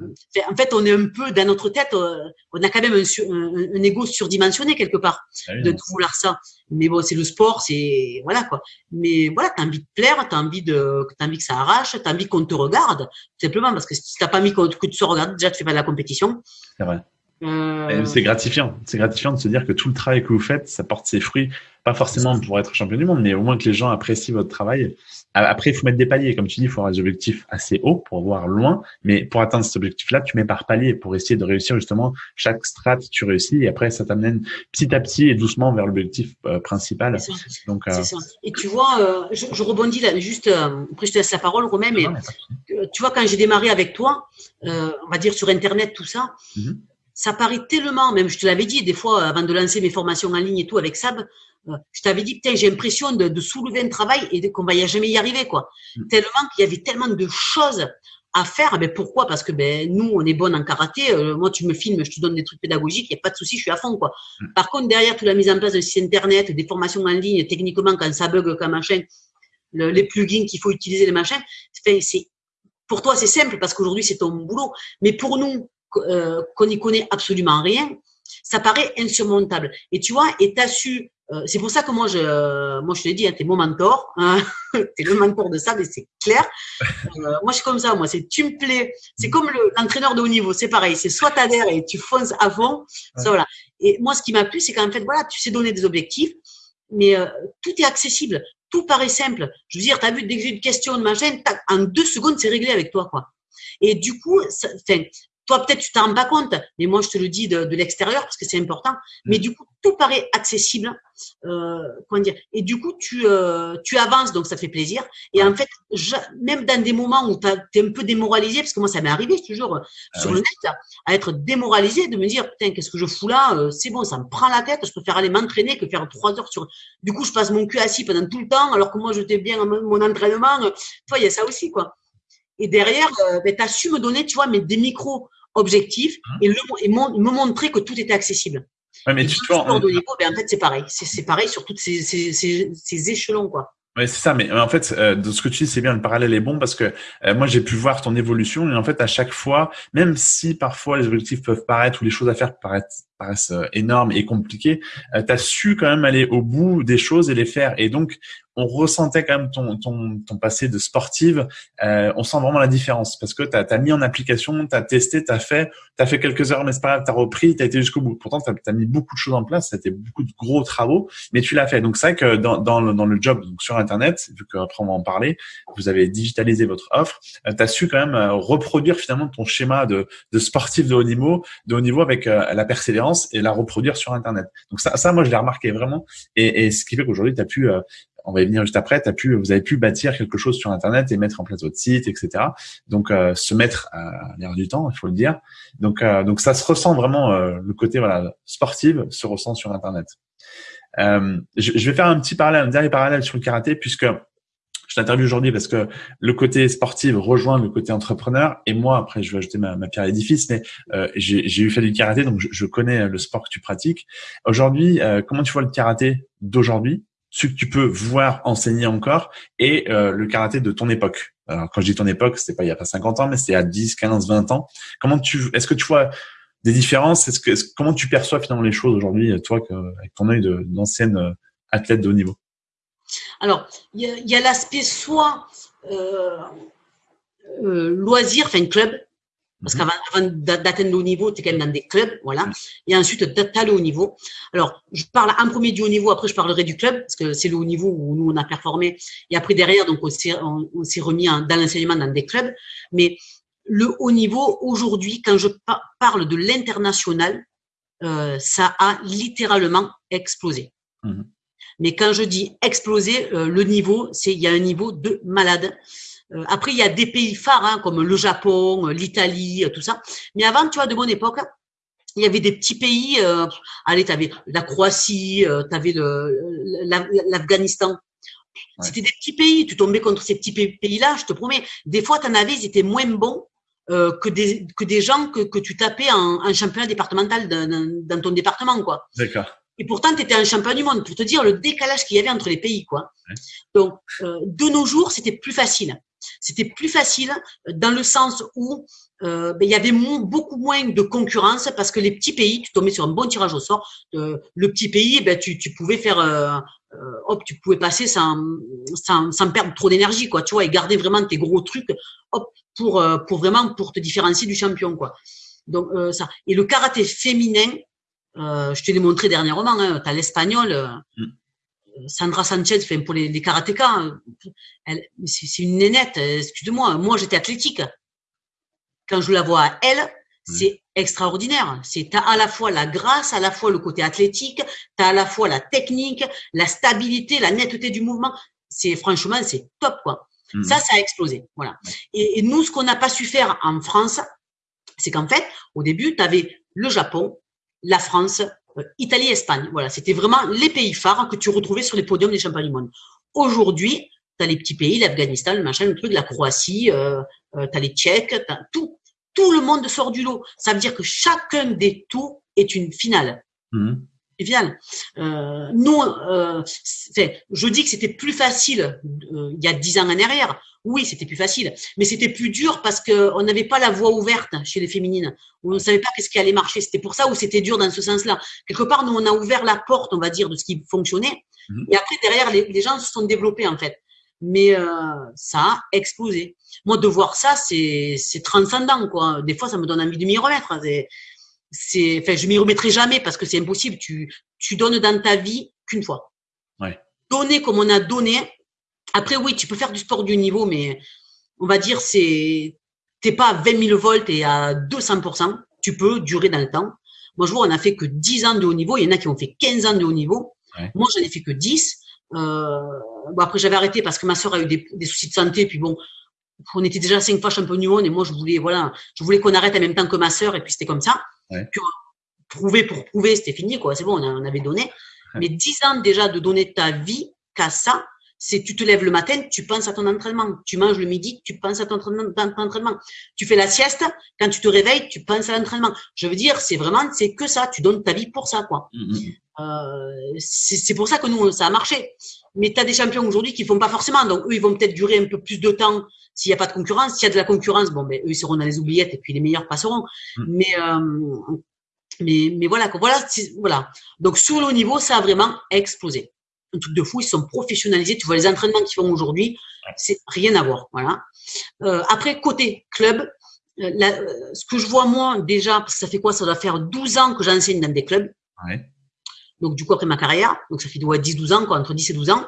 en fait, on est un peu dans notre tête, euh, on a quand même un, un, un ego surdimensionné quelque part ah de tout vouloir ça. Mais bon, c'est le sport, c'est voilà quoi. Mais voilà, t'as envie de plaire, t'as envie de, t'as envie que ça arrache, t'as envie qu'on te regarde, simplement parce que si t'as pas envie que tu te regardes, déjà tu fais pas de la compétition. C'est vrai. Euh... C'est gratifiant. C'est gratifiant de se dire que tout le travail que vous faites, ça porte ses fruits. Pas forcément pour être champion du monde, mais au moins que les gens apprécient votre travail. Après, il faut mettre des paliers. Comme tu dis, il faut avoir des objectifs assez hauts pour voir loin. Mais pour atteindre cet objectif-là, tu mets par palier pour essayer de réussir justement chaque strat, tu réussis. Et après, ça t'amène petit à petit et doucement vers l'objectif euh, principal. Donc, euh... ça. Et tu vois, euh, je, je, rebondis là, juste, après je te laisse la parole, Romain, mais tu vois, quand j'ai démarré avec toi, on va dire sur Internet, tout ça, mm-hmm ça paraît tellement, même je te l'avais dit des fois avant de lancer mes formations en ligne et tout avec Sab, euh, je t'avais dit, putain, j'ai l'impression de, de, soulever un travail et qu'on va y jamais y arriver, quoi. Mm. Tellement qu'il y avait tellement de choses à faire. Ben pourquoi? Parce que ben nous, on est bon en karaté. Euh, moi, tu me filmes, je te donne des trucs pédagogiques, il n'y a pas de souci, je suis à fond, quoi. Mm. Par contre, derrière toute la mise en place de site internet, des formations en ligne, techniquement, quand ça bug, quand machin, le, les plugins qu'il faut utiliser, les machins, c'est pour toi, c'est simple parce qu'aujourd'hui, c'est ton boulot. Mais pour nous, euh, qu'on n'y connaît absolument rien, ça paraît insurmontable. Et tu vois, et t'as su, euh, c'est pour ça que moi je, moi je te l'ai dit, hein, t'es mon mentor, hein, <laughs> t'es le mentor de ça, mais c'est clair. <laughs> Euh, moi je suis comme ça, moi c'est tu me plais, c'est comme l'entraîneur de haut niveau, c'est pareil, c'est soit t'adhères et tu fonces à fond, ça voilà. Et moi ce qui m'a plu, c'est qu'en fait voilà, tu sais donner des objectifs, mais tout est accessible, tout paraît simple. Je veux dire, t'as vu dès que j'ai une question de machin, en deux secondes c'est réglé avec toi quoi. Et du coup, ça, toi, peut-être, tu t'en rends pas compte, mais moi, je te le dis de, de l'extérieur parce que c'est important. Mais mm. du coup, tout paraît accessible. Euh, comment dire Et du coup, tu, euh, tu avances, donc ça fait plaisir. Et en fait, je, même dans des moments où tu es un peu démoralisé, parce que moi, ça m'est arrivé toujours ah sur le net, à être démoralisé, de me dire, putain, qu'est-ce que je fous là euh, C'est bon, ça me prend la tête. Je préfère aller m'entraîner que faire trois heures sur. Du coup, je passe mon cul assis pendant tout le temps, alors que moi, j'étais bien mon, mon entraînement. Tu vois, il y a ça aussi, quoi. Et derrière, euh, ben, tu as su me donner, tu vois, mais des micros objectifs hein et, le, et me montrer que tout était accessible. Ouais, mais tu vois, en... ben, en fait, c'est pareil. C'est pareil sur tous ces, ces, ces, ces échelons, quoi. Oui, c'est ça. Mais en fait, euh, de ce que tu dis, c'est bien. Le parallèle est bon parce que euh, moi, j'ai pu voir ton évolution et en fait, à chaque fois, même si parfois les objectifs peuvent paraître ou les choses à faire paraissent, paraissent euh, énormes et compliquées, tu as su quand même aller au bout des choses et les faire. Et donc, on ressentait quand même ton, ton, ton passé de sportive. Euh, on sent vraiment la différence parce que tu as, mis en application, tu as testé, tu as fait, tu fait quelques heures, mais c'est pas grave, tu as repris, tu as été jusqu'au bout. Pourtant, tu as, mis beaucoup de choses en place, c'était beaucoup de gros travaux, mais tu l'as fait. Donc, c'est vrai que dans, dans, le, dans le job donc sur Internet, vu qu'après on va en parler, vous avez digitalisé votre offre, euh, tu as su quand même euh, reproduire finalement ton schéma de, de sportif de haut niveau, de haut niveau avec euh, la persévérance et la reproduire sur Internet. Donc ça, ça moi, je l'ai remarqué vraiment. Et, et ce qui fait qu'aujourd'hui, tu as pu on va y venir juste après, as pu, vous avez pu bâtir quelque chose sur Internet et mettre en place votre site, etc. Donc, euh, se mettre à l'air du temps, il faut le dire. Donc, euh, donc ça se ressent vraiment, euh, le côté voilà sportif se ressent sur Internet. Je, vais faire un petit parallèle, un dernier parallèle sur le karaté, puisque je t'interviewe aujourd'hui parce que le côté sportif rejoint le côté entrepreneur. Et moi, après, je vais ajouter ma, ma pierre à l'édifice, mais j'ai eu fait du karaté, donc je, connais le sport que tu pratiques. Aujourd'hui, comment tu vois le karaté d'aujourd'hui? Ce que tu peux voir enseigner encore et euh, le karaté de ton époque. Alors quand je dis ton époque, c'était pas il y a pas 50 ans, mais c'était à 10, 15, 20 ans. Comment tu est-ce que tu vois des différences? Est-ce que comment tu perçois finalement les choses aujourd'hui toi avec ton œil d'ancienne euh, athlète de haut niveau? Alors, il y a, l'aspect soit euh, euh, loisir, enfin club, parce mhm. qu'avant d'atteindre le haut niveau, tu es quand même dans des clubs, voilà. Et ensuite, tu as le haut niveau. Alors, je parle en premier du haut niveau, après je parlerai du club, parce que c'est le haut niveau où nous, on a performé. Et après, derrière, donc on s'est remis dans l'enseignement dans des clubs. Mais le haut niveau, aujourd'hui, quand je parle de l'international, euh, ça a littéralement explosé. Mhm. Mais quand je dis exploser, euh, le niveau, c'est il y a un niveau de malade. Euh, après, il y a des pays phares hein, comme le Japon, l'Italie, tout ça. Mais avant, tu vois, de mon époque, il y avait des petits pays. allez, tu avais la Croatie, tu avais l'Afghanistan. C'était des petits pays. Tu tombais contre ces petits pays-là, je te promets. Des fois, tu en avais, ils étaient moins bons euh, que des que des gens que, que tu tapais en, en championnat départemental dans, dans ton département quoi. D'accord. Et pourtant, tu étais un champion du monde pour te dire le décalage qu'il y avait entre les pays. quoi. Donc, euh, de nos jours, c'était plus facile. C'était plus facile dans le sens où euh, ben, il y avait beaucoup moins de concurrence parce que les petits pays, tu tombais sur un bon tirage au sort. Euh, le petit pays, ben, tu, pouvais faire, euh, euh, tu pouvais passer sans, perdre trop d'énergie, quoi, tu vois, et garder vraiment tes gros trucs, hop, pour, euh, pour vraiment pour te différencier du champion, quoi. Donc ça. Et le karaté féminin, euh, je te l'ai montré dernièrement, hein, tu as l'espagnol, euh, mm. Sandra Sanchez, fait pour les, les karatékas, c'est une nénette, excuse-moi, moi, j'étais athlétique. Quand je la vois à elle, c'est extraordinaire. C'est as à la fois la grâce, à la fois le côté athlétique, tu as à la fois la technique, la stabilité, la netteté du mouvement. C'est franchement, c'est top quoi. Mm. Ça, ça a explosé. Voilà. Et, et nous, ce qu'on n'a pas su faire en France, c'est qu'en fait, au début, tu avais le Japon, la France, euh, Italie, Espagne. Voilà, c'était vraiment les pays phares que tu retrouvais sur les podiums des championnats du monde. Aujourd'hui, tu as les petits pays, l'Afghanistan, le machin, le truc, la Croatie, euh, euh tu as les Tchèques, tout. Tout le monde sort du lot. Ça veut dire que chacun des tours est une finale. Mmh. Finale. Euh, nous, euh, je dis que c'était plus facile euh, il y a dix ans en arrière. Oui, c'était plus facile, mais c'était plus dur parce qu'on n'avait pas la voie ouverte chez les féminines. On ne savait pas qu'est-ce qui allait marcher. C'était pour ça où c'était dur dans ce sens-là. Quelque part, nous, on a ouvert la porte, on va dire, de ce qui fonctionnait. Mhm. Et après, derrière, les, gens se sont développés, en fait. Mais euh, ça a explosé. Moi, de voir ça, c'est transcendant, quoi. Des fois, ça me donne envie de m'y remettre. C'est, enfin, je m'y remettrai jamais parce que c'est impossible. Tu, tu donnes dans ta vie qu'une fois. Ouais. Donner comme on a donné, après, oui, tu peux faire du sport du niveau, mais on va dire, c'est, t'es pas à 20 000 volts et à 200%. Tu peux durer dans le temps. Moi, je vois, on a fait que 10 ans de haut niveau. Il y en a qui ont fait 15 ans de haut niveau. Moi, j'en ai fait que 10. Euh, bon, après, j'avais arrêté parce que ma soeur a eu des, des, soucis de santé. Puis bon, on était déjà cinq fois champion du monde et moi, je voulais, voilà, je voulais qu'on arrête en même temps que ma soeur et puis c'était comme ça. Ouais. Prouver pour prouver, c'était fini, quoi. C'est bon, on, avait donné. Mais 10 ans déjà de donner ta vie qu'à ça, c'est tu te lèves le matin, tu penses à ton entraînement. Tu manges le midi, tu penses à ton entraînement. Tu fais la sieste, quand tu te réveilles, tu penses à l'entraînement. Je veux dire, c'est vraiment, c'est que ça. Tu donnes ta vie pour ça, quoi. Mm-hmm. Euh, c'est pour ça que nous, ça a marché. Mais tu as des champions aujourd'hui qui font pas forcément. Donc, eux, ils vont peut-être durer un peu plus de temps s'il n'y a pas de concurrence. S'il y a de la concurrence, bon, ben, eux, ils seront dans les oubliettes et puis les meilleurs passeront. Mm. Mais, euh, mais, mais voilà, voilà, voilà. Donc, sur le haut niveau, ça a vraiment explosé un truc de fou. Ils sont professionnalisés. Tu vois les entraînements qu'ils font aujourd'hui, c'est rien à voir. Voilà. Euh, après, côté club, euh, euh, ce que je vois moi déjà, parce que ça fait quoi? Ça doit faire 12 ans que j'enseigne dans des clubs. Ouais. Donc du coup après ma carrière, donc ça fait 10-12 ans, quoi, entre 10 et 12 ans.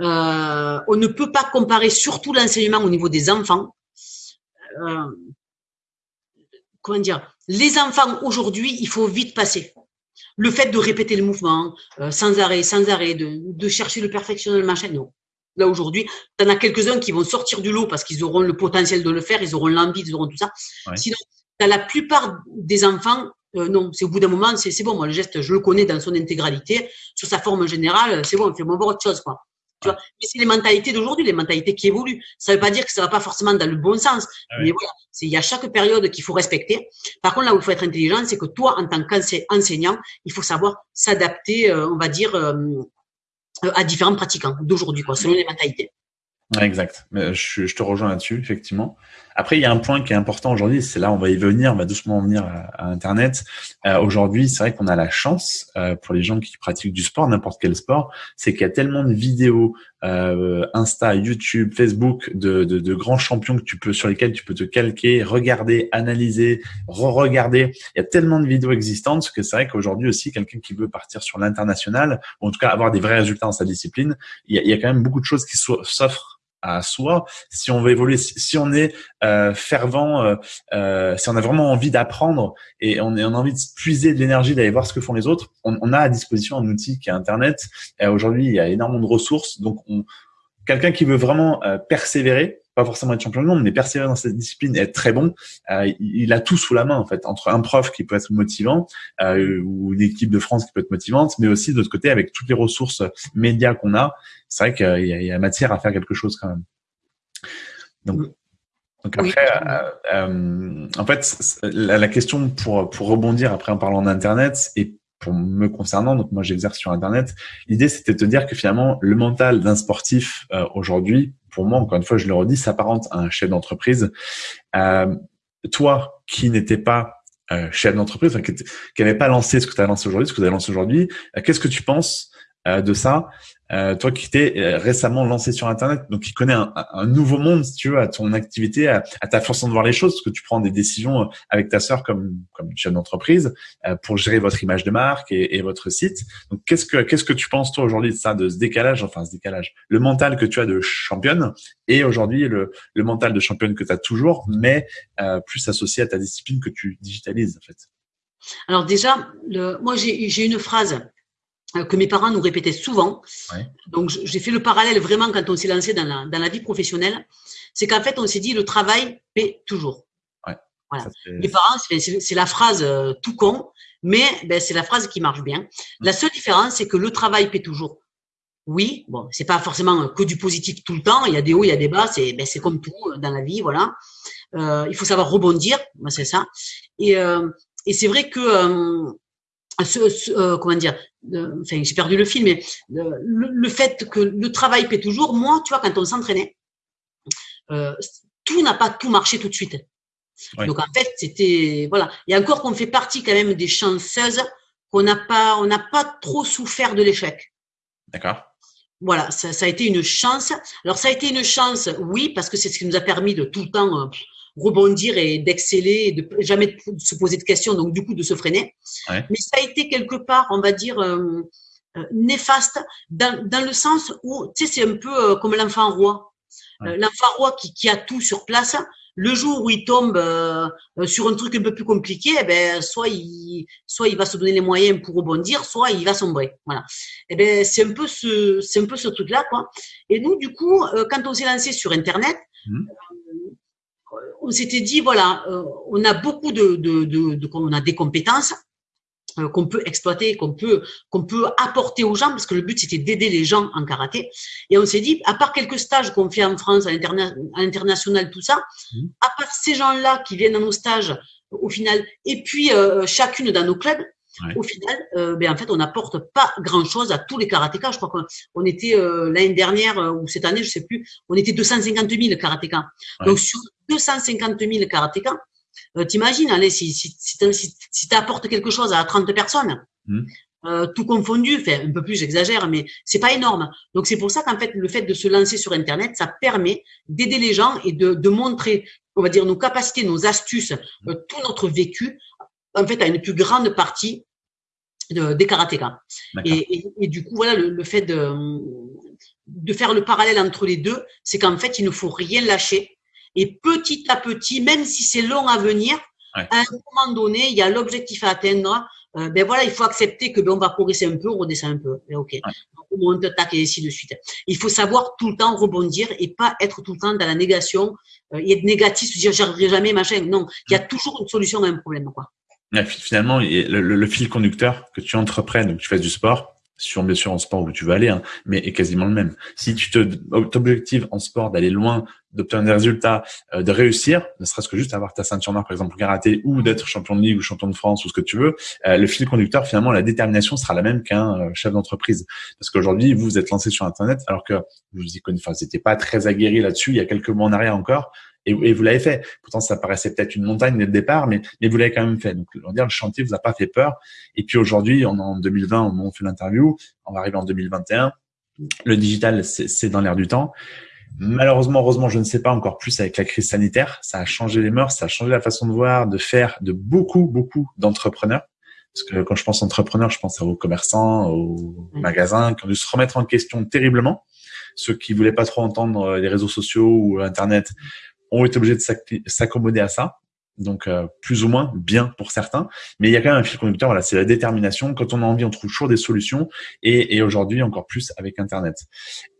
Euh, on ne peut pas comparer surtout l'enseignement au niveau des enfants. Euh, comment dire? Les enfants aujourd'hui, il faut vite passer le fait de répéter le mouvement euh, sans arrêt, sans arrêt, de, de chercher le perfectionnement, machin, non. Là aujourd'hui, tu en as quelques-uns qui vont sortir du lot parce qu'ils auront le potentiel de le faire, ils auront l'envie, ils auront tout ça. Ouais. Sinon, as la plupart des enfants, euh, non, c'est au bout d'un moment, c'est bon, moi le geste, je le connais dans son intégralité, sur sa forme générale, c'est bon, on fait voir autre chose, quoi. Tu vois mais c'est les mentalités d'aujourd'hui, les mentalités qui évoluent. Ça ne veut pas dire que ça va pas forcément dans le bon sens. Ah mais voilà, il y a chaque période qu'il faut respecter. Par contre, là où il faut être intelligent, c'est que toi, en tant qu'enseignant, il faut savoir s'adapter, euh, on va dire, euh, à différents pratiquants d'aujourd'hui, quoi, selon les mentalités. Exact. Je, je, te rejoins là-dessus, effectivement. Après, il y a un point qui est important aujourd'hui, c'est là, on va y venir, on va doucement venir à, Internet. Euh, aujourd'hui, c'est vrai qu'on a la chance, euh, pour les gens qui pratiquent du sport, n'importe quel sport, c'est qu'il y a tellement de vidéos, euh, Insta, YouTube, Facebook, de, de, de, grands champions que tu peux, sur lesquels tu peux te calquer, regarder, analyser, re-regarder. Il y a tellement de vidéos existantes que c'est vrai qu'aujourd'hui aussi, quelqu'un qui veut partir sur l'international, ou en tout cas avoir des vrais résultats dans sa discipline, il y a, il y a quand même beaucoup de choses qui s'offrent à soi, si on veut évoluer, si on est euh, fervent, euh, euh, si on a vraiment envie d'apprendre et on, a envie de puiser de l'énergie d'aller voir ce que font les autres, on, a à disposition un outil qui est Internet. Aujourd'hui, il y a énormément de ressources. Donc, quelqu'un qui veut vraiment persévérer, pas forcément être champion du monde, mais persévérer dans cette discipline et être très bon, euh, il a tout sous la main en fait, entre un prof qui peut être motivant euh, ou une équipe de France qui peut être motivante, mais aussi de l'autre côté avec toutes les ressources médias qu'on a, c'est vrai qu'il y, y, a matière à faire quelque chose quand même. Donc, donc après, euh, euh, en fait, la, la, question pour pour rebondir après en parlant d'internet et pour me concernant, donc moi j'exerce sur Internet, l'idée c'était de te dire que finalement le mental d'un sportif euh, aujourd'hui, pour moi, encore une fois, je le redis, s'apparente à un chef d'entreprise. Euh, toi qui n'étais pas euh, chef d'entreprise, qui n'avait pas lancé ce que tu as lancé aujourd'hui, ce que tu as lancé aujourd'hui, qu'est-ce que tu penses de ça? Euh, toi qui t'es euh, récemment lancé sur Internet, donc qui connais un, un, nouveau monde, si tu veux, à ton activité, à, ta façon de voir les choses, parce que tu prends des décisions euh, avec ta sœur comme comme chef d'entreprise pour gérer votre image de marque et, et votre site. Donc qu'est-ce que qu'est-ce que tu penses toi aujourd'hui de ça, de ce décalage, enfin ce décalage, le mental que tu as de championne et aujourd'hui le, le mental de championne que tu as toujours, mais plus associé à ta discipline que tu digitalises en fait? Alors déjà, le, moi j'ai une phrase euh, que mes parents nous répétaient souvent. Donc, j'ai fait le parallèle vraiment quand on s'est lancé dans la, dans la vie professionnelle. C'est qu'en fait, on s'est dit le travail paie toujours. Ouais. Voilà. mes parents, c'est la phrase euh, tout con, mais ben, c'est la phrase qui marche bien. Mmh. La seule différence, c'est que le travail paie toujours. Oui, bon, c'est pas forcément que du positif tout le temps. Il y a des hauts, il y a des bas. C'est ben, comme tout euh, dans la vie, voilà. Euh, il faut savoir rebondir, ben, c'est ça. Et, euh, et c'est vrai que ce, euh, comment dire, enfin j'ai perdu le fil, mais le, fait que le travail paie toujours, moi, tu vois, quand on s'entraînait, euh, tout n'a pas tout marché tout de suite. Donc en fait, c'était voilà. Et encore qu'on fait partie quand même des chanceuses qu'on n'a pas, on n'a pas trop souffert de l'échec. D'accord. Voilà, ça, ça, a été une chance. Alors ça a été une chance, oui, parce que c'est ce qui nous a permis de tout le temps euh, rebondir et d'exceller, de jamais se poser de questions, donc du coup de se freiner. Mais ça a été quelque part, on va dire, euh, euh, néfaste dans, dans, le sens où, tu sais, c'est un peu euh, comme l'enfant roi. l'enfant roi qui, qui, a tout sur place, le jour où il tombe sur un truc un peu plus compliqué, eh ben, soit il, soit il va se donner les moyens pour rebondir, soit il va sombrer. Voilà. Eh ben, c'est un peu ce, c'est un peu ce truc-là, quoi. Et nous, du coup, quand on s'est lancé sur Internet, mmh on s'était dit voilà, euh, on a beaucoup de, de, de, on a des compétences euh, qu'on peut exploiter, qu'on peut qu'on peut apporter aux gens parce que le but c'était d'aider les gens en karaté. Et on s'est dit à part quelques stages qu'on fait en France, à l'international, tout ça, mmh. à part ces gens-là qui viennent à nos stages au final, et puis euh, chacune dans nos clubs, au final, euh, ben en fait, on n'apporte pas grand-chose à tous les karatékas. Je crois qu'on était euh, l'année dernière euh, ou cette année, je sais plus, on était 250 000 karatékas. Donc sur 250 000 karatékas, euh, t'imagines, allez, si, si, si, si tu apportes quelque chose à 30 personnes, euh, tout confondu, enfin un peu plus, j'exagère, mais c'est pas énorme. Donc c'est pour ça qu'en fait, le fait de se lancer sur Internet, ça permet d'aider les gens et de, de montrer, on va dire, nos capacités, nos astuces, mmh. tout notre vécu en fait, à une plus grande partie de, des karatékas. Et, et, et, du coup, voilà, le, le, fait de, de faire le parallèle entre les deux, c'est qu'en fait, il ne faut rien lâcher. Et petit à petit, même si c'est long à venir, à un moment donné, il y a l'objectif à atteindre. Euh, ben voilà, il faut accepter que ben on va progresser un peu, on redescend un peu. Ben, ok, ouais. on monte, tac et ainsi de suite. Il faut savoir tout le temps rebondir et pas être tout le temps dans la négation euh, et être négatif, se dire j'arriverai jamais, machin. Non, il y a toujours une solution à un problème, quoi. Finalement, le, le, fil conducteur que tu entreprennes, donc tu fasses du sport, sur bien sûr en sport où tu veux aller, hein, mais est quasiment le même. Si tu te t'objectives en sport d'aller loin, d'obtenir des résultats, euh, de réussir, ne serait-ce que juste avoir ta ceinture noire par exemple au karaté ou d'être champion de ligue ou champion de France ou ce que tu veux, euh, le fil conducteur finalement la détermination sera la même qu'un euh, chef d'entreprise. Parce qu'aujourd'hui vous vous êtes lancé sur internet alors que vous connaissez, enfin, pas très aguerri là-dessus il y a quelques mois en arrière encore Et, vous l'avez fait. Pourtant, ça paraissait peut-être une montagne dès le départ, mais, mais vous l'avez quand même fait. Donc, on va dire, le chantier vous a pas fait peur. Et puis aujourd'hui, on est en 2020, au moment où on fait l'interview, on va arriver en 2021. Le digital, c'est dans l'air du temps. Malheureusement, heureusement, je ne sais pas encore plus avec la crise sanitaire. Ça a changé les mœurs, ça a changé la façon de voir, de faire de beaucoup, beaucoup d'entrepreneurs. Parce que quand je pense entrepreneurs, je pense aux commerçants, aux magasins qui ont dû se remettre en question terriblement. Ceux qui voulaient pas trop entendre euh, les réseaux sociaux ou Internet ont été obligés de s'accommoder à ça donc euh, plus ou moins bien pour certains, mais il y a quand même un fil conducteur. Voilà, c'est la détermination. Quand on a envie, on trouve toujours des solutions, et, et aujourd'hui encore plus avec Internet.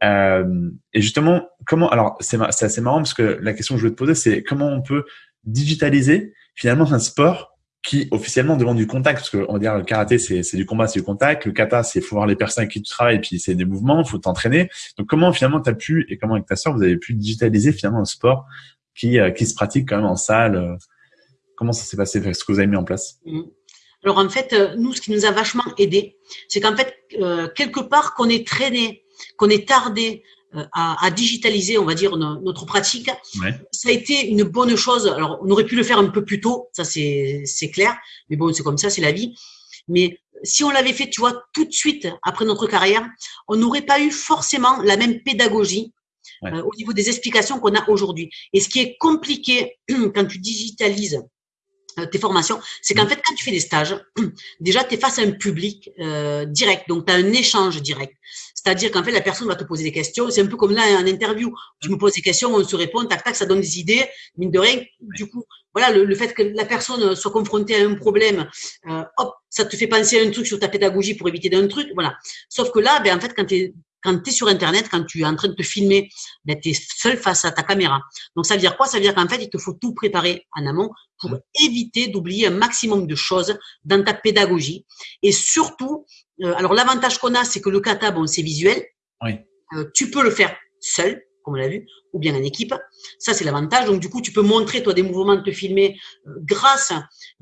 Euh, et justement, comment Alors c'est assez marrant parce que la question que je voulais te poser, c'est comment on peut digitaliser finalement un sport qui officiellement demande du contact, parce que on va dire le karaté c'est du combat, c'est du contact, le kata c'est faut voir les personnes avec qui tu travailles, puis c'est des mouvements, faut t'entraîner. Donc comment finalement tu as pu et comment avec ta soeur vous avez pu digitaliser finalement un sport qui euh, qui se pratique quand même en salle Comment ça s'est passé? Ce que vous avez mis en place? Mmh. Alors en fait, euh, nous, ce qui nous a vachement aidé, c'est qu'en fait, euh, quelque part, qu'on est traîné, qu'on est tardé euh, à, digitaliser, on va dire, notre pratique, ça a été une bonne chose. Alors, on aurait pu le faire un peu plus tôt, ça c'est clair, mais bon, c'est comme ça, c'est la vie. Mais si on l'avait fait, tu vois, tout de suite après notre carrière, on n'aurait pas eu forcément la même pédagogie au niveau des explications qu'on a aujourd'hui. Et ce qui est compliqué <clears throat> quand tu digitalises euh, tes formations, c'est qu'en mm. fait, quand tu fais des stages, <clears throat> déjà, tu es face à un public euh, direct, donc tu as un échange direct. C'est-à-dire qu'en fait, la personne va te poser des questions. C'est un peu comme là, en interview. Tu me poses des questions, on se répond, tac, tac, ça donne des idées, mine de rien. Du coup, voilà, le, fait que la personne soit confrontée à un problème, euh, hop, ça te fait penser à un truc sur ta pédagogie pour éviter d'un truc, voilà. Sauf que là, ben, en fait, quand tu es quand tu es sur Internet, quand tu es en train de te filmer, ben, tu es seul face à ta caméra. Donc, ça veut dire quoi? Ça veut dire qu'en fait, il te faut tout préparer en amont pour éviter d'oublier un maximum de choses dans ta pédagogie. Et surtout, euh, alors l'avantage qu'on a, c'est que le kata, bon, c'est visuel. Oui. Euh, tu peux le faire seul comme on l'a vu, ou bien en équipe. Ça, c'est l'avantage. Donc, du coup, tu peux montrer, toi, des mouvements, te filmer euh, grâce,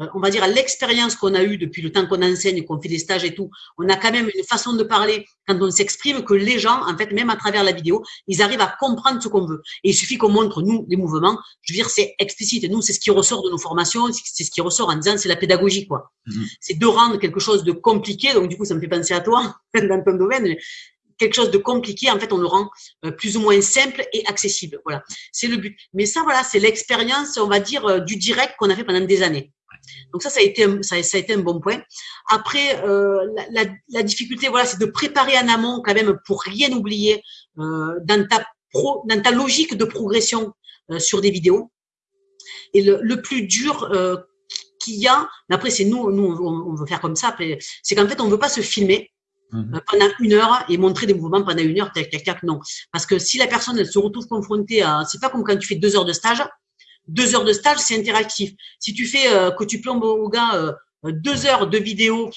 euh, on va dire, à l'expérience qu'on a eue depuis le temps qu'on enseigne, qu'on fait des stages et tout. On a quand même une façon de parler quand on s'exprime que les gens, en fait, même à travers la vidéo, ils arrivent à comprendre ce qu'on veut. Et il suffit qu'on montre, nous, les mouvements. Je veux dire, c'est explicite. Nous, c'est ce qui ressort de nos formations. C'est ce qui ressort en disant, c'est la pédagogie, quoi. Mm-hmm. C'est de rendre quelque chose de compliqué. Donc, du coup, ça me fait penser à toi, <laughs> dans ton domaine quelque chose de compliqué, en fait, on le rend euh, plus ou moins simple et accessible. Voilà, c'est le but. Mais ça, voilà, c'est l'expérience, on va dire, euh, du direct qu'on a fait pendant des années. Donc ça, ça a été un, ça, a été un bon point. Après, euh, la, difficulté, voilà, c'est de préparer en amont quand même pour rien oublier dans ta pro, dans ta logique de progression sur des vidéos. Et le, plus dur qu'il y a, mais après c'est nous, nous on, veut faire comme ça. C'est qu'en fait on veut pas se filmer. Mhm. Euh, pendant une heure et montrer des mouvements pendant une heure, tac, tac, tac, non. Parce que si la personne, elle se retrouve confrontée à, c'est pas comme quand tu fais deux heures de stage. Deux heures de stage, c'est interactif. Si tu fais, euh, que tu plombes au gars euh, deux heures de vidéo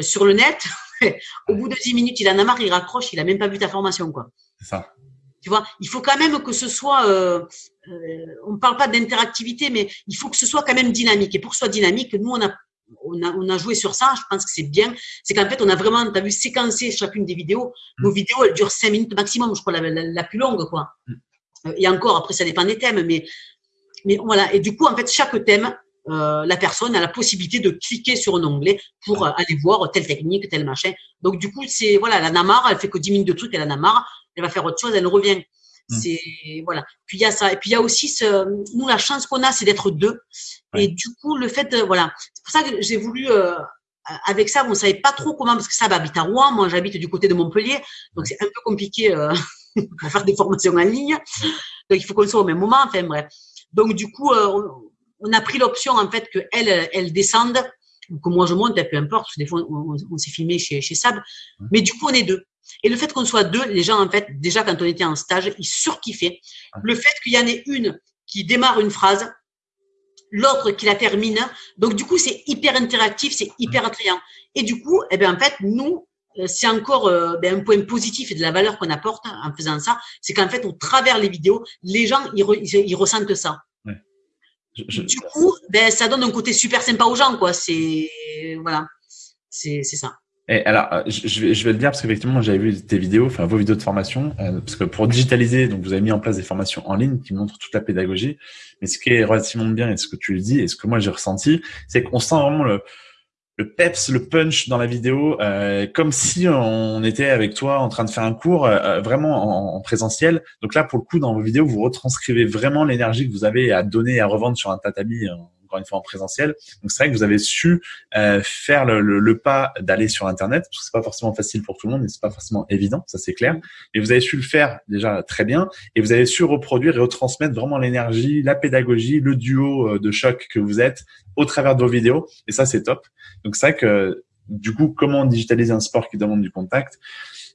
sur le net, <laughs> au bout de dix minutes, il en a marre, il raccroche, il a même pas vu ta formation, quoi. C'est ça. Tu vois, il faut quand même que ce soit, on ne parle pas d'interactivité, mais il faut que ce soit quand même dynamique. Et pour que ce soit dynamique, nous, on a on a, on a joué sur ça, je pense que c'est bien. C'est qu'en fait, on a vraiment, tu as vu, séquencer chacune des vidéos. Nos mm. vidéos, elles durent 5 minutes maximum, je crois, la, la, plus longue, quoi. Mm. Euh, et encore, après, ça dépend des thèmes, mais, mais voilà. Et du coup, en fait, chaque thème, euh, la personne a la possibilité de cliquer sur un onglet pour euh, aller voir telle technique, tel machin. Donc, du coup, c'est, voilà, la Namar, elle fait que 10 minutes de trucs, elle a marre, elle va faire autre chose, elle revient. Mm. C'est voilà. Puis il y a ça. Et puis il y a aussi ce, nous la chance qu'on a, c'est d'être deux. Et du coup, le fait, de, voilà, c'est pour ça que j'ai voulu euh, avec ça, on savait pas trop comment parce que ça habite à Rouen, moi j'habite du côté de Montpellier, donc c'est un peu compliqué euh, <laughs> à faire des formations en ligne. Donc il faut qu'on soit au même moment. Enfin bref. Donc du coup, euh, on, a pris l'option en fait que elle, elle descende, que moi je monte, peu importe. Parce que des fois on, s'est filmé chez, chez Sab, mais du coup on est deux. Et le fait qu'on soit deux, les gens, en fait, déjà quand on était en stage, ils surkiffaient. Le fait qu'il y en ait une qui démarre une phrase, l'autre qui la termine. Donc, du coup, c'est hyper interactif, c'est hyper attrayant. Et du coup, eh bien, en fait, nous, euh, c'est encore euh, ben, un point positif et de la valeur qu'on apporte en faisant ça, c'est qu'en fait, au travers les vidéos, les gens, ils, ressentent ça. Du coup, ben, ça donne un côté super sympa aux gens, quoi. C'est, voilà, c'est ça. Et alors, euh, je vais, je vais le dire parce qu'effectivement, j'avais vu tes vidéos, enfin vos vidéos de formation, euh, parce que pour digitaliser, donc vous avez mis en place des formations en ligne qui montrent toute la pédagogie. Mais ce qui est relativement bien et ce que tu le dis et ce que moi j'ai ressenti, c'est qu'on sent vraiment le, le peps, le punch dans la vidéo, euh, comme si on était avec toi en train de faire un cours euh, vraiment en, en, présentiel. Donc là, pour le coup, dans vos vidéos, vous retranscrivez vraiment l'énergie que vous avez à donner et à revendre sur un tatami encore une fois en présentiel. Donc c'est vrai que vous avez su euh, faire le, le, le pas d'aller sur Internet, parce que c'est pas forcément facile pour tout le monde, mais c'est pas forcément évident, ça c'est clair. Et vous avez su le faire déjà très bien, et vous avez su reproduire et retransmettre vraiment l'énergie, la pédagogie, le duo euh, de choc que vous êtes au travers de vos vidéos, et ça c'est top. Donc c'est vrai que du coup, comment digitaliser un sport qui demande du contact?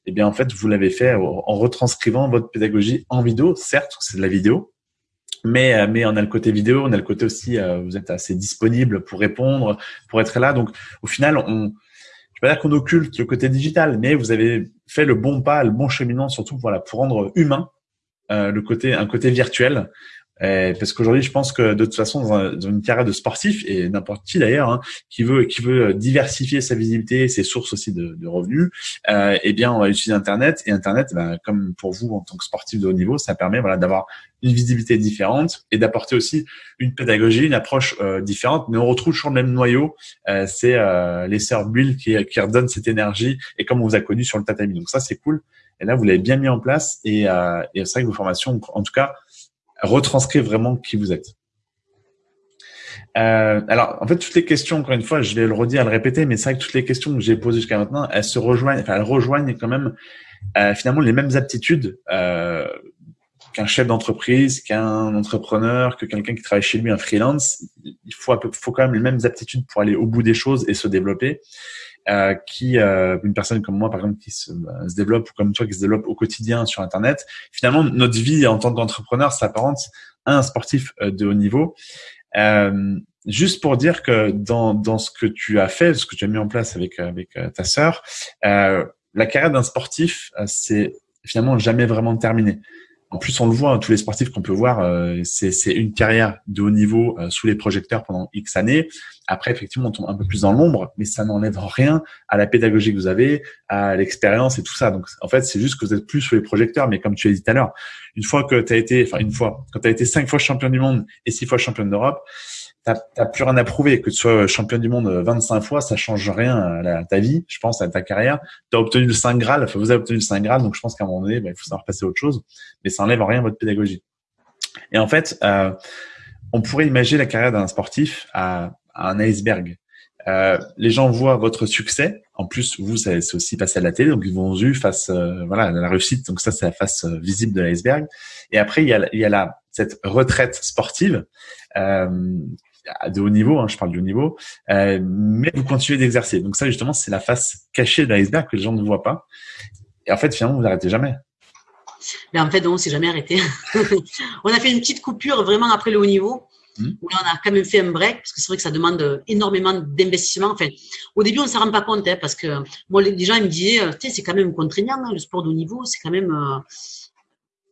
Eh bien, en fait, vous l'avez fait en retranscrivant votre pédagogie en vidéo. Certes, c'est de la vidéo, mais euh, mais on a le côté vidéo, on a le côté aussi euh, vous êtes assez disponible pour répondre, pour être là. Donc au final, on je vais pas dire qu'on occulte le côté digital, mais vous avez fait le bon pas, le bon cheminement surtout voilà pour rendre humain euh, le côté un côté virtuel euh, parce qu'aujourd'hui, je pense que de toute façon, dans, une carrière de sportif et n'importe qui d'ailleurs, hein, qui veut qui veut diversifier sa visibilité, ses sources aussi de, de revenus, euh, eh bien, on va utiliser Internet. Et Internet, ben, comme pour vous en tant que sportif de haut niveau, ça permet voilà d'avoir une visibilité différente et d'apporter aussi une pédagogie, une approche euh, différente. Mais on retrouve toujours le même noyau. Euh, c'est euh, les sœurs Bull qui, qui redonnent cette énergie et comme on vous a connu sur le tatami. Donc ça, c'est cool. Et là, vous l'avez bien mis en place. Et, euh, et c'est vrai que vos formations, en tout cas, retranscrire vraiment qui vous êtes. Euh, alors, en fait, toutes les questions, encore une fois, je vais le redire, le répéter, mais c'est vrai que toutes les questions que j'ai posées jusqu'à maintenant, elles se rejoignent, enfin, elles rejoignent quand même euh, finalement les mêmes aptitudes euh, qu'un chef d'entreprise, qu'un entrepreneur, que quelqu'un qui travaille chez lui, un freelance. Il faut, faut quand même les mêmes aptitudes pour aller au bout des choses et se développer. Euh, qui euh, une personne comme moi par exemple qui se, euh, se, développe ou comme toi qui se développe au quotidien sur internet finalement notre vie en tant qu'entrepreneur s'apparente à un sportif euh, de haut niveau. Euh, juste pour dire que dans, dans ce que tu as fait ce que tu as mis en place avec avec ta sœur la carrière d'un sportif c'est finalement jamais vraiment terminé en plus, on le voit, hein, tous les sportifs qu'on peut voir, euh, c'est une carrière de haut niveau euh, sous les projecteurs pendant X années. Après, effectivement, on tombe un peu plus dans l'ombre, mais ça n'enlève rien à la pédagogie que vous avez, à l'expérience et tout ça. Donc, en fait, c'est juste que vous êtes plus sous les projecteurs. Mais comme tu as dit tout à l'heure, une fois que tu été, enfin une fois, quand tu as été cinq fois champion du monde et six fois champion d'Europe, t'as plus rien à prouver. Que tu sois champion du monde 25 fois, ça change rien à, ta vie, je pense, à ta carrière. Tu as obtenu le Saint Graal, enfin, vous avez obtenu le Saint Graal, donc je pense qu'à un moment donné, bah, il faut savoir passer à autre chose. Mais ça enlève rien à votre pédagogie. Et en fait, euh, on pourrait imaginer la carrière d'un sportif à, un iceberg. Euh, les gens voient votre succès. En plus, vous, c'est aussi passé à la télé, donc ils vont vu face, euh, voilà, la réussite. Donc ça, c'est la face euh, visible de l'iceberg. Et après, il y a, il y a la, cette retraite sportive euh, de haut niveau, hein, je parle du haut niveau, euh, mais vous continuez d'exercer. Donc ça, justement, c'est la face cachée de l'iceberg que les gens ne voient pas. Et en fait, finalement, vous n'arrêtez jamais. Mais en fait, on s'est jamais arrêté. <laughs> on a fait une petite coupure vraiment après le haut niveau, mmh. où on a quand même fait un break, parce que c'est vrai que ça demande énormément d'investissement. Enfin, au début, on ne s'en rend pas compte, hein, parce que moi, les gens ils me disaient, c'est quand même contraignant, hein, le sport de haut niveau, c'est quand même... Euh,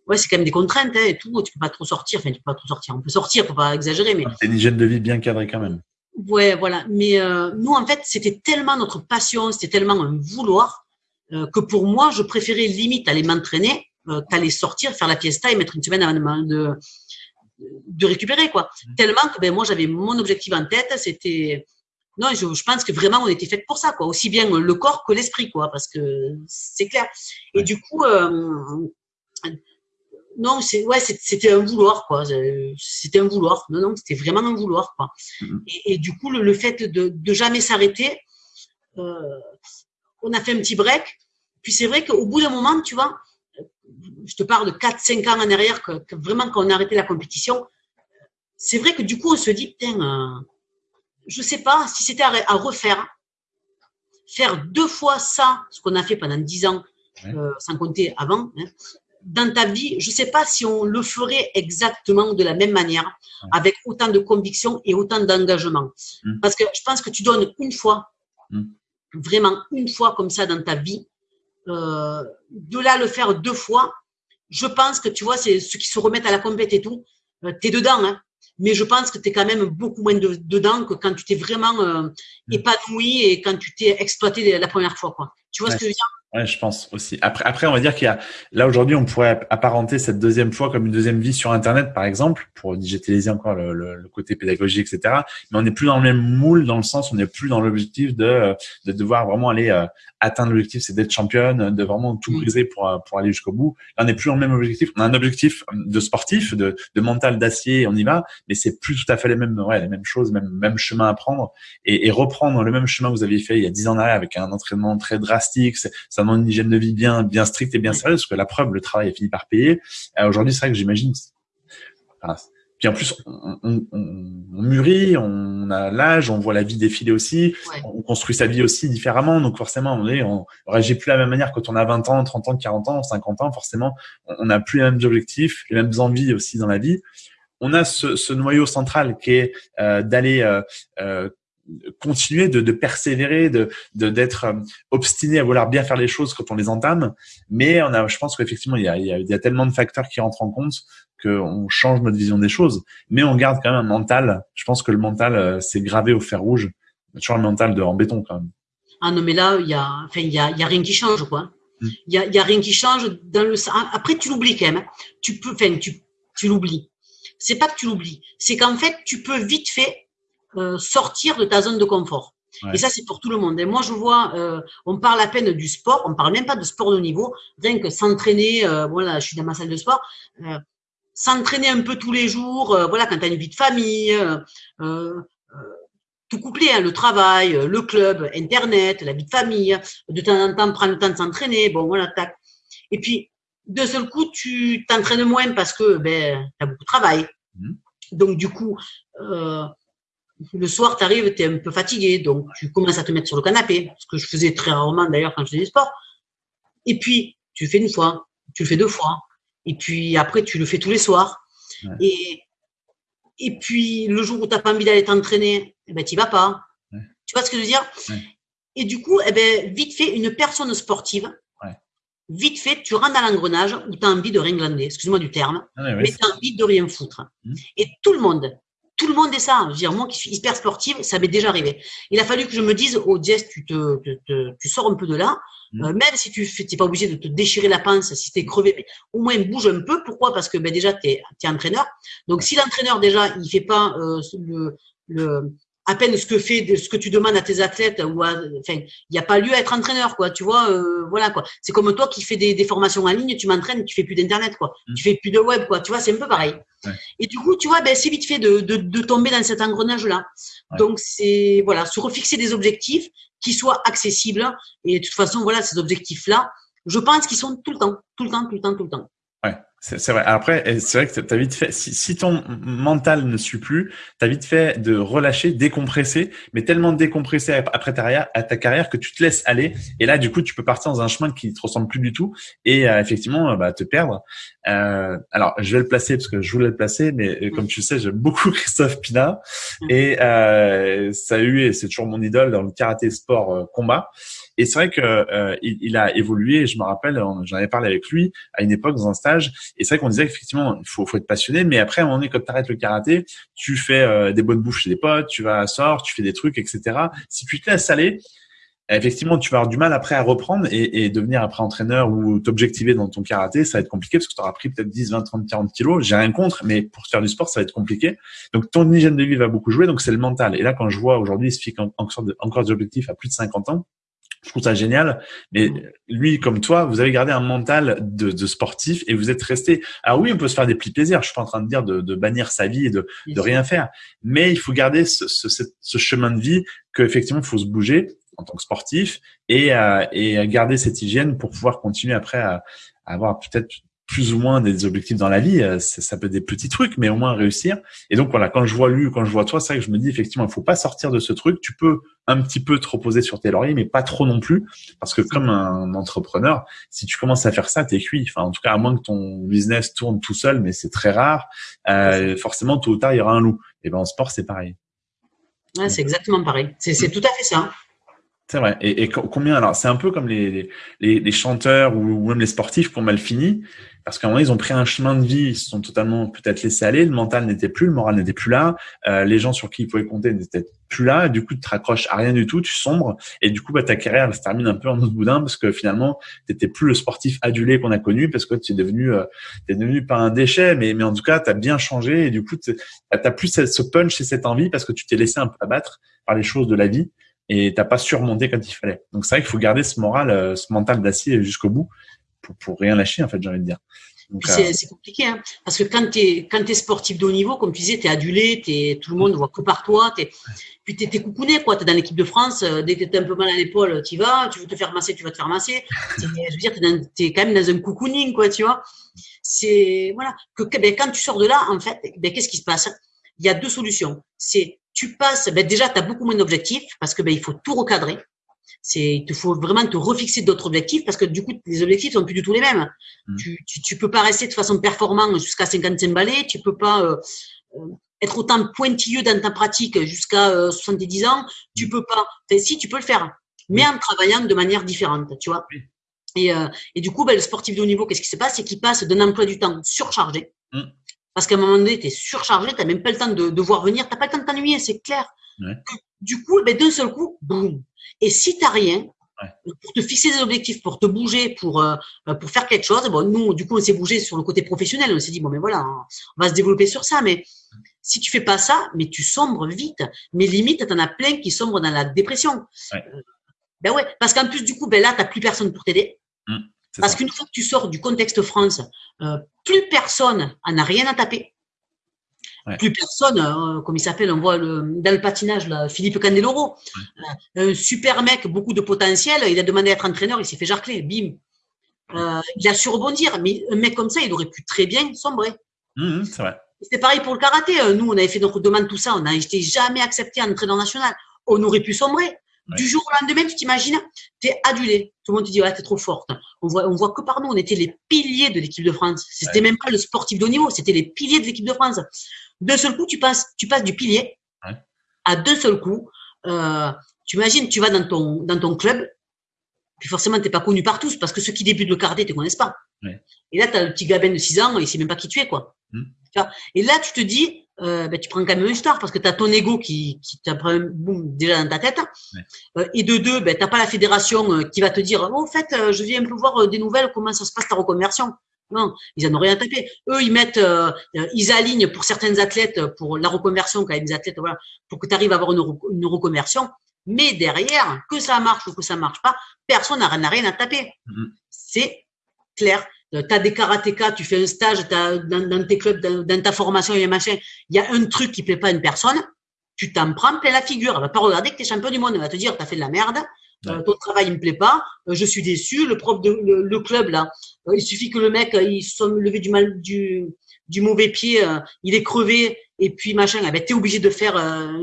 ouais, c'est quand même des contraintes hein, et tout. Tu peux pas trop sortir. Enfin, tu peux pas trop sortir. On peut sortir, faut pas exagérer, mais. C'est une hygiène de vie bien cadrée quand même. Ouais, voilà. Mais euh, nous, en fait, c'était tellement notre passion, c'était tellement un vouloir euh, que pour moi, je préférais limite aller m'entraîner euh, qu'aller sortir, faire la fiesta et mettre une semaine avant de, de récupérer, quoi. Tellement que ben moi, j'avais mon objectif en tête, c'était non, je, je, pense que vraiment on était fait pour ça, quoi. Aussi bien le corps que l'esprit, quoi, parce que c'est clair. Et du coup, euh, non, c'est ouais, c'était un vouloir quoi. C'était un vouloir. Non, non, c'était vraiment un vouloir quoi. Mm-hmm. Et, et, du coup, le, le fait de, de jamais s'arrêter, euh, on a fait un petit break. Puis c'est vrai qu'au bout d'un moment, tu vois, je te parle de 4-5 ans en arrière, que, que, vraiment quand on a arrêté la compétition, c'est vrai que du coup, on se dit, putain, euh, je sais pas si c'était à, à, refaire, faire deux fois ça, ce qu'on a fait pendant 10 ans, euh, sans compter avant, hein, dans ta vie, je ne sais pas si on le ferait exactement de la même manière, avec autant de conviction et autant d'engagement. Mmh. Parce que je pense que tu donnes une fois, mmh. vraiment une fois comme ça dans ta vie, euh, de là le faire deux fois, je pense que tu vois, c'est ceux qui se remettent à la compète et tout, euh, tu es dedans. Hein. mais je pense que tu es quand même beaucoup moins dedans que quand tu t'es vraiment euh, mm. épanoui et quand tu t'es exploité la première fois. Quoi. Tu vois ce que je veux dire? Ouais, je pense aussi. Après, après, on va dire qu'il y a là aujourd'hui, on pourrait apparenter cette deuxième fois comme une deuxième vie sur Internet, par exemple, pour digitaliser encore le, le, côté pédagogique, etc. Mais on n'est plus dans le même moule, dans le sens, on n'est plus dans l'objectif de de devoir vraiment aller euh, atteindre l'objectif, c'est d'être championne, de vraiment tout briser pour pour aller jusqu'au bout. Là, on n'est plus dans le même objectif. On a un objectif de sportif, de, de mental d'acier, on y va, mais c'est plus tout à fait les mêmes, ouais, les mêmes choses, même même chemin à prendre et, et reprendre le même chemin que vous aviez fait il y a dix ans en arrière avec un entraînement très drastique. Ça une hygiène de vie bien, bien stricte et bien sérieuse, parce que la preuve, le travail a fini par payer. Euh, aujourd'hui, c'est vrai que j'imagine. puis en plus, on, on, on, mûrit, on a l'âge, on voit la vie défiler aussi, on construit sa vie aussi différemment. Donc forcément, on est, on réagit plus de la même manière quand on a 20 ans, 30 ans, 40 ans, 50 ans. Forcément, on n'a plus les mêmes objectifs, les mêmes envies aussi dans la vie. On a ce, ce noyau central qui est euh, d'aller euh, euh continuer de, de persévérer, de d'être euh, obstiné à vouloir bien faire les choses quand on les entame. Mais on a, je pense qu'effectivement, il y a, il y a, tellement de facteurs qui rentrent en compte qu'on change notre vision des choses. Mais on garde quand même un mental. Je pense que le mental, euh, c'est gravé au fer rouge. Toujours un mental de en béton quand même. Ah non, mais là, il y a, enfin, il y a, il y a rien qui change, quoi. Hmm. Il y a, il y a rien qui change dans le. Après, tu l'oublies quand même. Hein. Tu peux, enfin, tu, tu l'oublies. C'est pas que tu l'oublies, c'est qu'en fait, tu peux vite fait euh, sortir de ta zone de confort. Et ça, c'est pour tout le monde. Et moi, je vois, euh, on parle à peine du sport, on parle même pas de sport de niveau, rien que s'entraîner, euh, voilà, je suis dans ma salle de sport, euh, s'entraîner un peu tous les jours, voilà, quand tu as une vie de famille, tout couplé, hein, le travail, le club, Internet, la vie de famille, de temps en temps, prendre le temps de s'entraîner, bon, voilà, tac. Et puis, d'un seul coup, tu t'entraînes moins parce que ben, tu as beaucoup de travail. Mmh. Donc, du coup, le soir, tu arrives, tu es un peu fatigué, donc tu commences à te mettre sur le canapé, ce que je faisais très rarement d'ailleurs quand je faisais du sport. Et puis, tu le fais une fois, tu le fais deux fois, et puis après, tu le fais tous les soirs. Et, et puis, le jour où tu n'as pas envie d'aller t'entraîner, eh ben, tu vas pas. Tu vois ce que je veux dire? Et du coup, eh ben, vite fait, une personne sportive, vite fait, tu rentres dans l'engrenage où tu as envie de rien glander, excuse-moi du terme, ah mais tu as envie de rien foutre. Mmh. Et tout le monde, tout le monde est ça. Je veux dire, moi qui suis hyper sportive, ça m'est déjà arrivé. Il a fallu que je me dise, oh Jess, tu te, tu sors un peu de là. Mmh. Euh, même si tu n'es pas obligé de te déchirer la pince, si tu es crevé, mais au moins bouge un peu. Pourquoi? Parce que ben, déjà, tu es, es, entraîneur. Donc si l'entraîneur déjà, il fait pas euh, le, le, à peine ce que fait ce que tu demandes à tes athlètes ou enfin il n'y a pas lieu à être entraîneur quoi tu vois euh, voilà quoi. C'est comme toi qui fais des, des formations en ligne tu m'entraînes tu fais plus d'internet quoi. Mmh. tu fais plus de web quoi tu vois c'est un peu pareil. Et du coup tu vois ben c'est vite fait de, de, de, tomber dans cet engrenage là donc c'est voilà se refixer des objectifs qui soient accessibles et de toute façon voilà ces objectifs là je pense qu'ils sont tout le temps tout le temps tout le temps tout le temps c'est vrai. Après, c'est vrai que t'as vite fait. Si, si, ton mental ne suit plus, t'as vite fait de relâcher, décompresser, mais tellement décompresser après ta, à ta carrière que tu te laisses aller. Et là, du coup, tu peux partir dans un chemin qui te ressemble plus du tout et euh, effectivement, bah, te perdre. Euh, alors, je vais le placer parce que je voulais le placer, mais euh, comme tu sais, j'aime beaucoup <laughs> Christophe Pina et euh, ça a eu et c'est toujours mon idole dans le karaté sport euh, combat. Et c'est vrai que euh, il, il, a évolué. Je me rappelle, j'en avais parlé avec lui à une époque dans un stage. Et c'est vrai qu'on disait qu'effectivement, il faut, faut être passionné. Mais après, à un moment donné, quand tu arrêtes le karaté, tu fais euh, des bonnes bouffes chez des potes, tu vas à sort, tu fais des trucs, etc. Si tu te laisses aller, effectivement, tu vas avoir du mal après à reprendre et, et devenir après entraîneur ou t'objectiver dans ton karaté, ça va être compliqué parce que tu auras pris peut-être 10, 20, 30, 40 kilos. J'ai rien contre, mais pour faire du sport, ça va être compliqué. Donc, ton hygiène de vie va beaucoup jouer. Donc, c'est le mental. Et là, quand je vois aujourd'hui, il se fixe encore des objectifs à plus de 50 ans, je trouve ça génial. Mais lui, comme toi, vous avez gardé un mental de, de, sportif et vous êtes resté. Alors oui, on peut se faire des plis plaisirs. Je suis pas en train de dire de, de bannir sa vie et de, de rien faire, mais il faut garder ce, ce, ce chemin de vie qu'effectivement, il faut se bouger en tant que sportif et, euh, et garder cette hygiène pour pouvoir continuer après à, à avoir peut-être plus ou moins des objectifs dans la vie, euh, ça peut être des petits trucs, mais au moins réussir. Et donc voilà, quand je vois lui, quand je vois toi, c'est vrai que je me dis effectivement, il faut pas sortir de ce truc. Tu peux un petit peu te reposer sur tes lauriers, mais pas trop non plus, parce que comme un entrepreneur, si tu commences à faire ça, t'es cuit. Enfin, en tout cas, à moins que ton business tourne tout seul, mais c'est très rare. Euh, forcément, tôt ou tard, il y aura un loup. Et ben en sport, c'est pareil. Ouais, c'est exactement pareil. C'est tout à fait ça. C'est vrai. Et, combien alors C'est un peu comme les, les, les chanteurs ou, même les sportifs qui ont mal fini, parce qu'à un moment ils ont pris un chemin de vie, ils se sont totalement peut-être laissés aller, le mental n'était plus, le moral n'était plus là, euh, les gens sur qui ils pouvaient compter n'étaient plus là. du coup, tu te raccroches à rien du tout, tu sombres, et du coup, bah, ta carrière se termine un peu en autre boudin parce que finalement, t'étais plus le sportif adulé qu'on a connu parce que tu es devenu, euh, t'es devenu pas un déchet, mais mais en tout cas, tu as bien changé et du coup, tu as plus ce punch et cette envie parce que tu t'es laissé un peu abattre par les choses de la vie et t'as pas surmonté quand il fallait. Donc c'est vrai qu'il faut garder ce moral, euh, ce mental d'acier jusqu'au bout pour, pour rien lâcher en fait, j'ai envie de dire. Euh, c'est compliqué, hein, parce que quand tu es, quand es sportif de haut niveau, comme tu disais, tu es adulé, es, tout le monde voit que par toi, es, puis tu es, coucouné, quoi. Tu es dans l'équipe de France, euh, dès que tu as un peu mal à l'épaule, tu y vas, tu veux te faire masser, tu vas te faire masser. Je veux dire, tu es, quand même dans un cocooning, quoi, tu vois. C'est, voilà, que ben, quand tu sors de là, en fait, ben, qu'est-ce qui se passe? Il y a deux solutions. C'est tu passes, ben déjà, tu as beaucoup moins d'objectifs parce que ben, il faut tout recadrer. C'est, il te faut vraiment te refixer d'autres objectifs parce que du coup, les objectifs sont plus du tout les mêmes. Mmh. Tu, tu, tu, peux pas rester de façon performante jusqu'à 55 balais, tu peux pas euh, euh, être autant pointilleux dans ta pratique jusqu'à euh, 70 ans, tu mmh. peux pas. Enfin, si, tu peux le faire, mais en travaillant de manière différente, tu vois. Et, euh, et du coup, ben, le sportif de haut niveau, qu'est-ce qui se passe? C'est qu'il passe d'un emploi du temps surchargé. Mmh parce qu'à un moment donné, tu es surchargé, tu n'as même pas le temps de, de voir venir, tu pas le temps de t'ennuyer, c'est clair. Du coup, ben, d'un seul coup, boum. Et si tu n'as rien, pour te fixer des objectifs, pour te bouger, pour, euh, pour faire quelque chose, bon, nous, du coup, on s'est bougé sur le côté professionnel. On s'est dit, bon, mais voilà, on va se développer sur ça. Mais si tu fais pas ça, mais tu sombres vite. Mais limite, tu en as plein qui sombrent dans la dépression. Ouais. Euh, ben ouais, parce qu'en plus, du coup, ben là, tu n'as plus personne pour t'aider. Mmh. Parce qu'une fois que tu sors du contexte France, euh, plus personne en a rien à taper. Plus personne, euh, comme il s'appelle, on voit le, dans le patinage, là, Philippe Candeloro, euh, un super mec, beaucoup de potentiel, il a demandé à être entraîneur, il s'est fait jarcler, bim. il a su rebondir, mais un mec comme ça, il aurait pu très bien sombrer. Mmh, c'est vrai. C'est pareil pour le karaté. Nous, on avait fait notre demande, tout ça, on n'a été jamais accepté en entraîneur national. On aurait pu sombrer. Du jour au lendemain, tu t'imagines, tu es adulé. Tout le monde te dit, ouais, t'es trop forte. On voit, on voit que par nous, on était les piliers de l'équipe de France. C'était même pas le sportif de haut niveau, c'était les piliers de l'équipe de France. D'un seul coup, tu passes, tu passes du pilier à deux seuls coups. Euh, tu imagines, tu vas dans ton, dans ton club, puis forcément, t'es pas connu par tous, parce que ceux qui débutent le karaté te connaissent pas. Et là, tu as le petit gabin de 6 ans, il sait même pas qui tu es, quoi. Mmh. Et là, tu te dis, euh, ben, tu prends quand même une star parce que tu as ton ego qui, qui boum, déjà dans ta tête. Euh, et de deux, ben, tu pas la fédération euh, qui va te dire oh, en fait, euh, je viens un peu voir des nouvelles, comment ça se passe ta reconversion. Non, ils en ont rien à taper. Eux, ils mettent, ils alignent pour certains athlètes, pour la reconversion, quand même des athlètes, voilà, pour que tu arrives à avoir une, une, reconversion. Mais derrière, que ça marche ou que ça marche pas, personne n'a rien à taper. Mm-hmm. C'est clair. Euh, tu as des karatékas, tu fais un stage dans, dans, tes clubs, dans, ta formation et machin, il y a un truc qui plaît pas à une personne, tu t'en prends plein la figure. Elle va pas regarder que tu es champion du monde, elle va te dire tu as fait de la merde, euh, ton travail il me plaît pas, euh, je suis déçu, le prof de le, club là, il suffit que le mec il soit levé du mal du du mauvais pied, il est crevé et puis machin, eh ben, tu es obligé de faire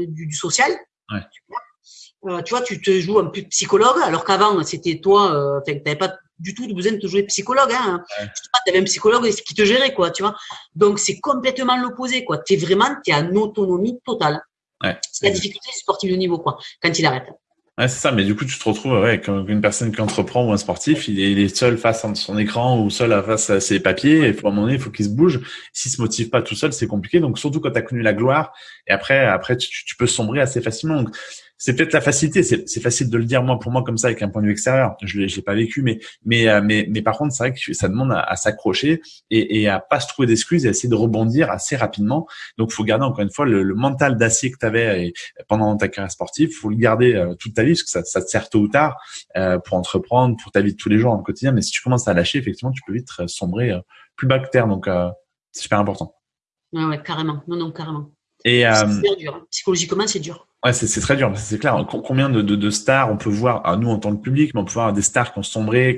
du, du, social. Ouais. tu vois, tu te joues un peu psychologue, alors qu'avant, c'était toi, tu n'avais pas du tout besoin de te jouer psychologue. Hein. Tu avais un psychologue qui te gérait, quoi, tu vois. Donc, c'est complètement l'opposé, quoi. Tu es vraiment, tu es en autonomie totale. Ouais. C'est la difficulté du sportif de niveau, quoi, quand il arrête. Ouais, c'est ça, mais du coup, tu te retrouves ouais, comme une personne qui entreprend ou un sportif, il est, il est seul face à son écran ou seul face à ses papiers, et à un moment donné, il faut qu'il se bouge. S'il se motive pas tout seul, c'est compliqué. Donc, surtout quand tu as connu la gloire, et après, après tu, tu peux sombrer assez facilement. Donc, c'est peut-être la facilité. C'est facile de le dire moi pour moi comme ça avec un point de vue extérieur. Je l'ai, l'ai pas vécu, mais mais euh, mais mais par contre, c'est vrai que ça demande à, s'accrocher et, et à pas se trouver d'excuses et à essayer de rebondir assez rapidement. Donc, faut garder encore une fois le, mental d'acier que tu avais pendant ta carrière sportive. Faut le garder euh, toute ta vie parce que ça, ça te sert tôt ou tard euh, pour entreprendre, pour ta vie de tous les jours dans le quotidien. Mais si tu commences à lâcher, effectivement, tu peux vite sombrer plus bas que terre. Donc, c'est super important. Ouais, ouais, carrément. Non, non, carrément. Et c'est dur. Hein. Psychologiquement, c'est dur. Ouais, c'est très dur, c'est clair. Combien de, de, de, stars on peut voir, à nous en tant que public, mais on peut voir des stars qui ont sombré,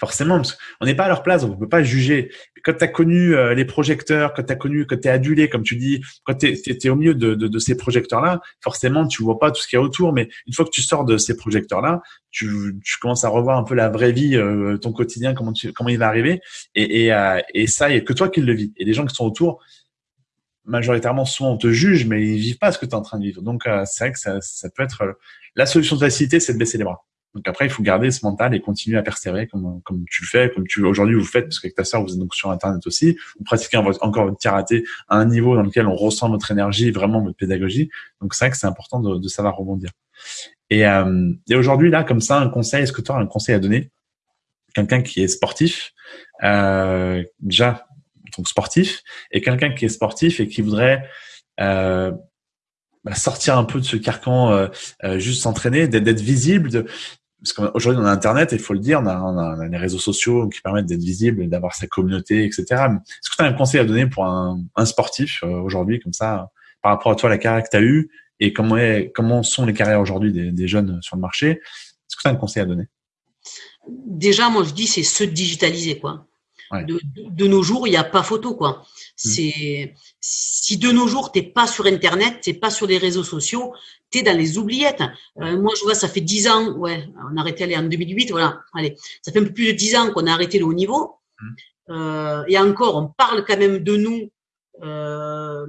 forcément, parce qu'on n'est pas à leur place, on peut pas juger. Quand tu as connu euh, les projecteurs, quand tu as connu, quand tu es adulé, comme tu dis, quand tu es, au milieu de, de, de ces projecteurs-là, forcément, tu vois pas tout ce qu'il y a autour, mais une fois que tu sors de ces projecteurs-là, tu, tu commences à revoir un peu la vraie vie, euh, ton quotidien, comment, tu, comment il va arriver, et, et, euh, et ça, il n'y a que toi qui le vis. Et les gens qui sont autour, majoritairement, souvent, on te juge, mais ils vivent pas ce que tu es en train de vivre. Donc, euh, c'est vrai que ça, ça, peut être la solution de facilité, c'est de baisser les bras. Donc après, il faut garder ce mental et continuer à persévérer comme, comme tu le fais, comme tu aujourd'hui vous faites, parce qu'avec ta sœur, vous êtes donc sur Internet aussi. Vous pratiquez encore votre karaté à un niveau dans lequel on ressent votre énergie, vraiment votre pédagogie. Donc c'est vrai que c'est important de, de, savoir rebondir. Et, euh, et aujourd'hui, là, comme ça, un conseil, est-ce que tu as un conseil à donner? Quelqu'un qui est sportif, euh, déjà, donc sportif, et quelqu'un qui est sportif et qui voudrait euh, bah, sortir un peu de ce carcan, euh, euh, juste s'entraîner, d'être visible, de, parce qu'aujourd'hui on a Internet, il faut le dire, on a, les réseaux sociaux qui permettent d'être visible, d'avoir sa communauté, etc. Est-ce que tu as un conseil à donner pour un, sportif aujourd'hui, comme ça, par rapport à toi, la carrière que tu as eue et comment, est, comment sont les carrières aujourd'hui des, des, jeunes sur le marché? Est-ce que tu as un conseil à donner? Déjà, moi je dis c'est se digitaliser, quoi. De, de, nos jours, il n'y a pas photo, quoi. Mmh. C'est si de nos jours t'es pas sur Internet, t'es pas sur les réseaux sociaux, t'es dans les oubliettes. Euh, moi, je vois, ça fait dix ans, ouais, on a arrêté aller en 2008, voilà. Allez, ça fait un peu plus de dix ans qu'on a arrêté le haut niveau. Mmh. Euh, et encore, on parle quand même de nous. Euh,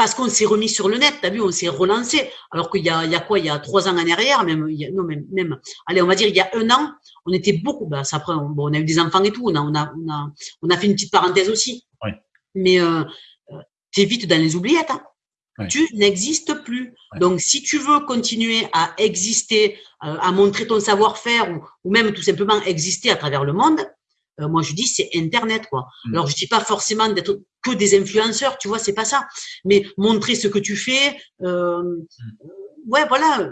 parce qu'on s'est remis sur le net, t'as vu, on s'est relancé. Alors qu'il y a, il y a quoi, il y a trois ans en arrière, même, il y a, non, même, même, allez, on va dire, il y a un an, on était beaucoup, bah, ça après, on, bon, on a eu des enfants et tout, on a, on a, on a, on a fait une petite parenthèse aussi. Oui. Mais, euh, t'es vite dans les oubliettes, hein. Tu n'existes plus. Donc, si tu veux continuer à exister, euh, à montrer ton savoir-faire ou, ou, même tout simplement exister à travers le monde, euh, moi je dis c'est Internet quoi. Mm. Alors je dis pas forcément d'être que des influenceurs, tu vois, c'est pas ça. Mais montrer ce que tu fais. Euh, mm. Ouais, voilà.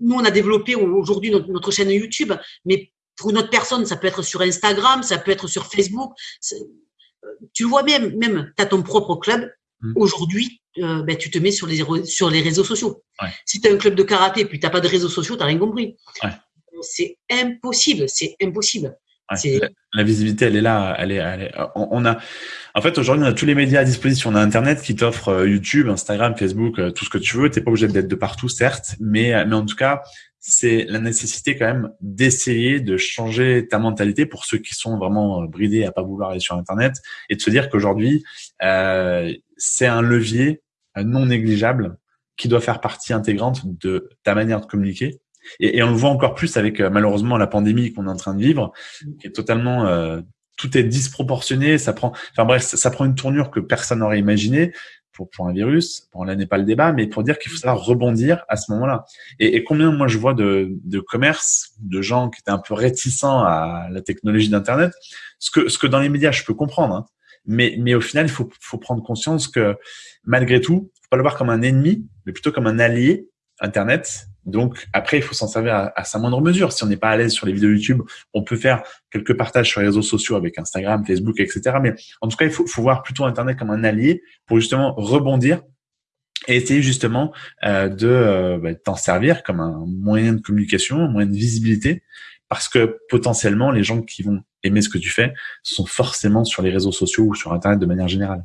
nous on a développé aujourd'hui notre, chaîne YouTube, mais pour une autre personne, ça peut être sur Instagram, ça peut être sur Facebook. Euh, tu le vois même, même tu as ton propre club. Mm. Aujourd'hui, euh, ben, tu te mets sur les, sur les réseaux sociaux. Ouais. Si tu as un club de karaté puis tu pas de réseaux sociaux, tu rien compris. Ouais. C'est impossible, c'est impossible la, visibilité, elle est là. Elle est, elle est on, a, en fait, aujourd'hui, on a tous les médias à disposition. On a Internet qui t'offre euh, YouTube, Instagram, Facebook, euh, tout ce que tu veux. T'es pas obligé d'être de partout, certes, mais, euh, mais en tout cas, c'est la nécessité quand même d'essayer de changer ta mentalité pour ceux qui sont vraiment bridés à pas vouloir aller sur Internet et de se dire qu'aujourd'hui, euh, c'est un levier non négligeable qui doit faire partie intégrante de ta manière de communiquer et, et, on le voit encore plus avec euh, malheureusement la pandémie qu'on est en train de vivre, qui est totalement euh, tout est disproportionné. Ça prend, enfin bref, ça, prend une tournure que personne n'aurait imaginé pour, pour un virus. Bon, là n'est pas le débat, mais pour dire qu'il faut savoir rebondir à ce moment-là. Et, et, combien moi je vois de, de commerces, de gens qui étaient un peu réticents à la technologie d'internet, ce que ce que dans les médias je peux comprendre. Hein. Mais, mais au final, il faut, faut prendre conscience que malgré tout, faut pas le voir comme un ennemi, mais plutôt comme un allié Internet donc après, il faut s'en servir à, sa moindre mesure. Si on n'est pas à l'aise sur les vidéos YouTube, on peut faire quelques partages sur les réseaux sociaux avec Instagram, Facebook, etc. Mais en tout cas, il faut, faut voir plutôt Internet comme un allié pour justement rebondir et essayer justement euh, de euh, bah, t'en servir comme un moyen de communication, un moyen de visibilité, parce que potentiellement, les gens qui vont aimer ce que tu fais sont forcément sur les réseaux sociaux ou sur Internet de manière générale.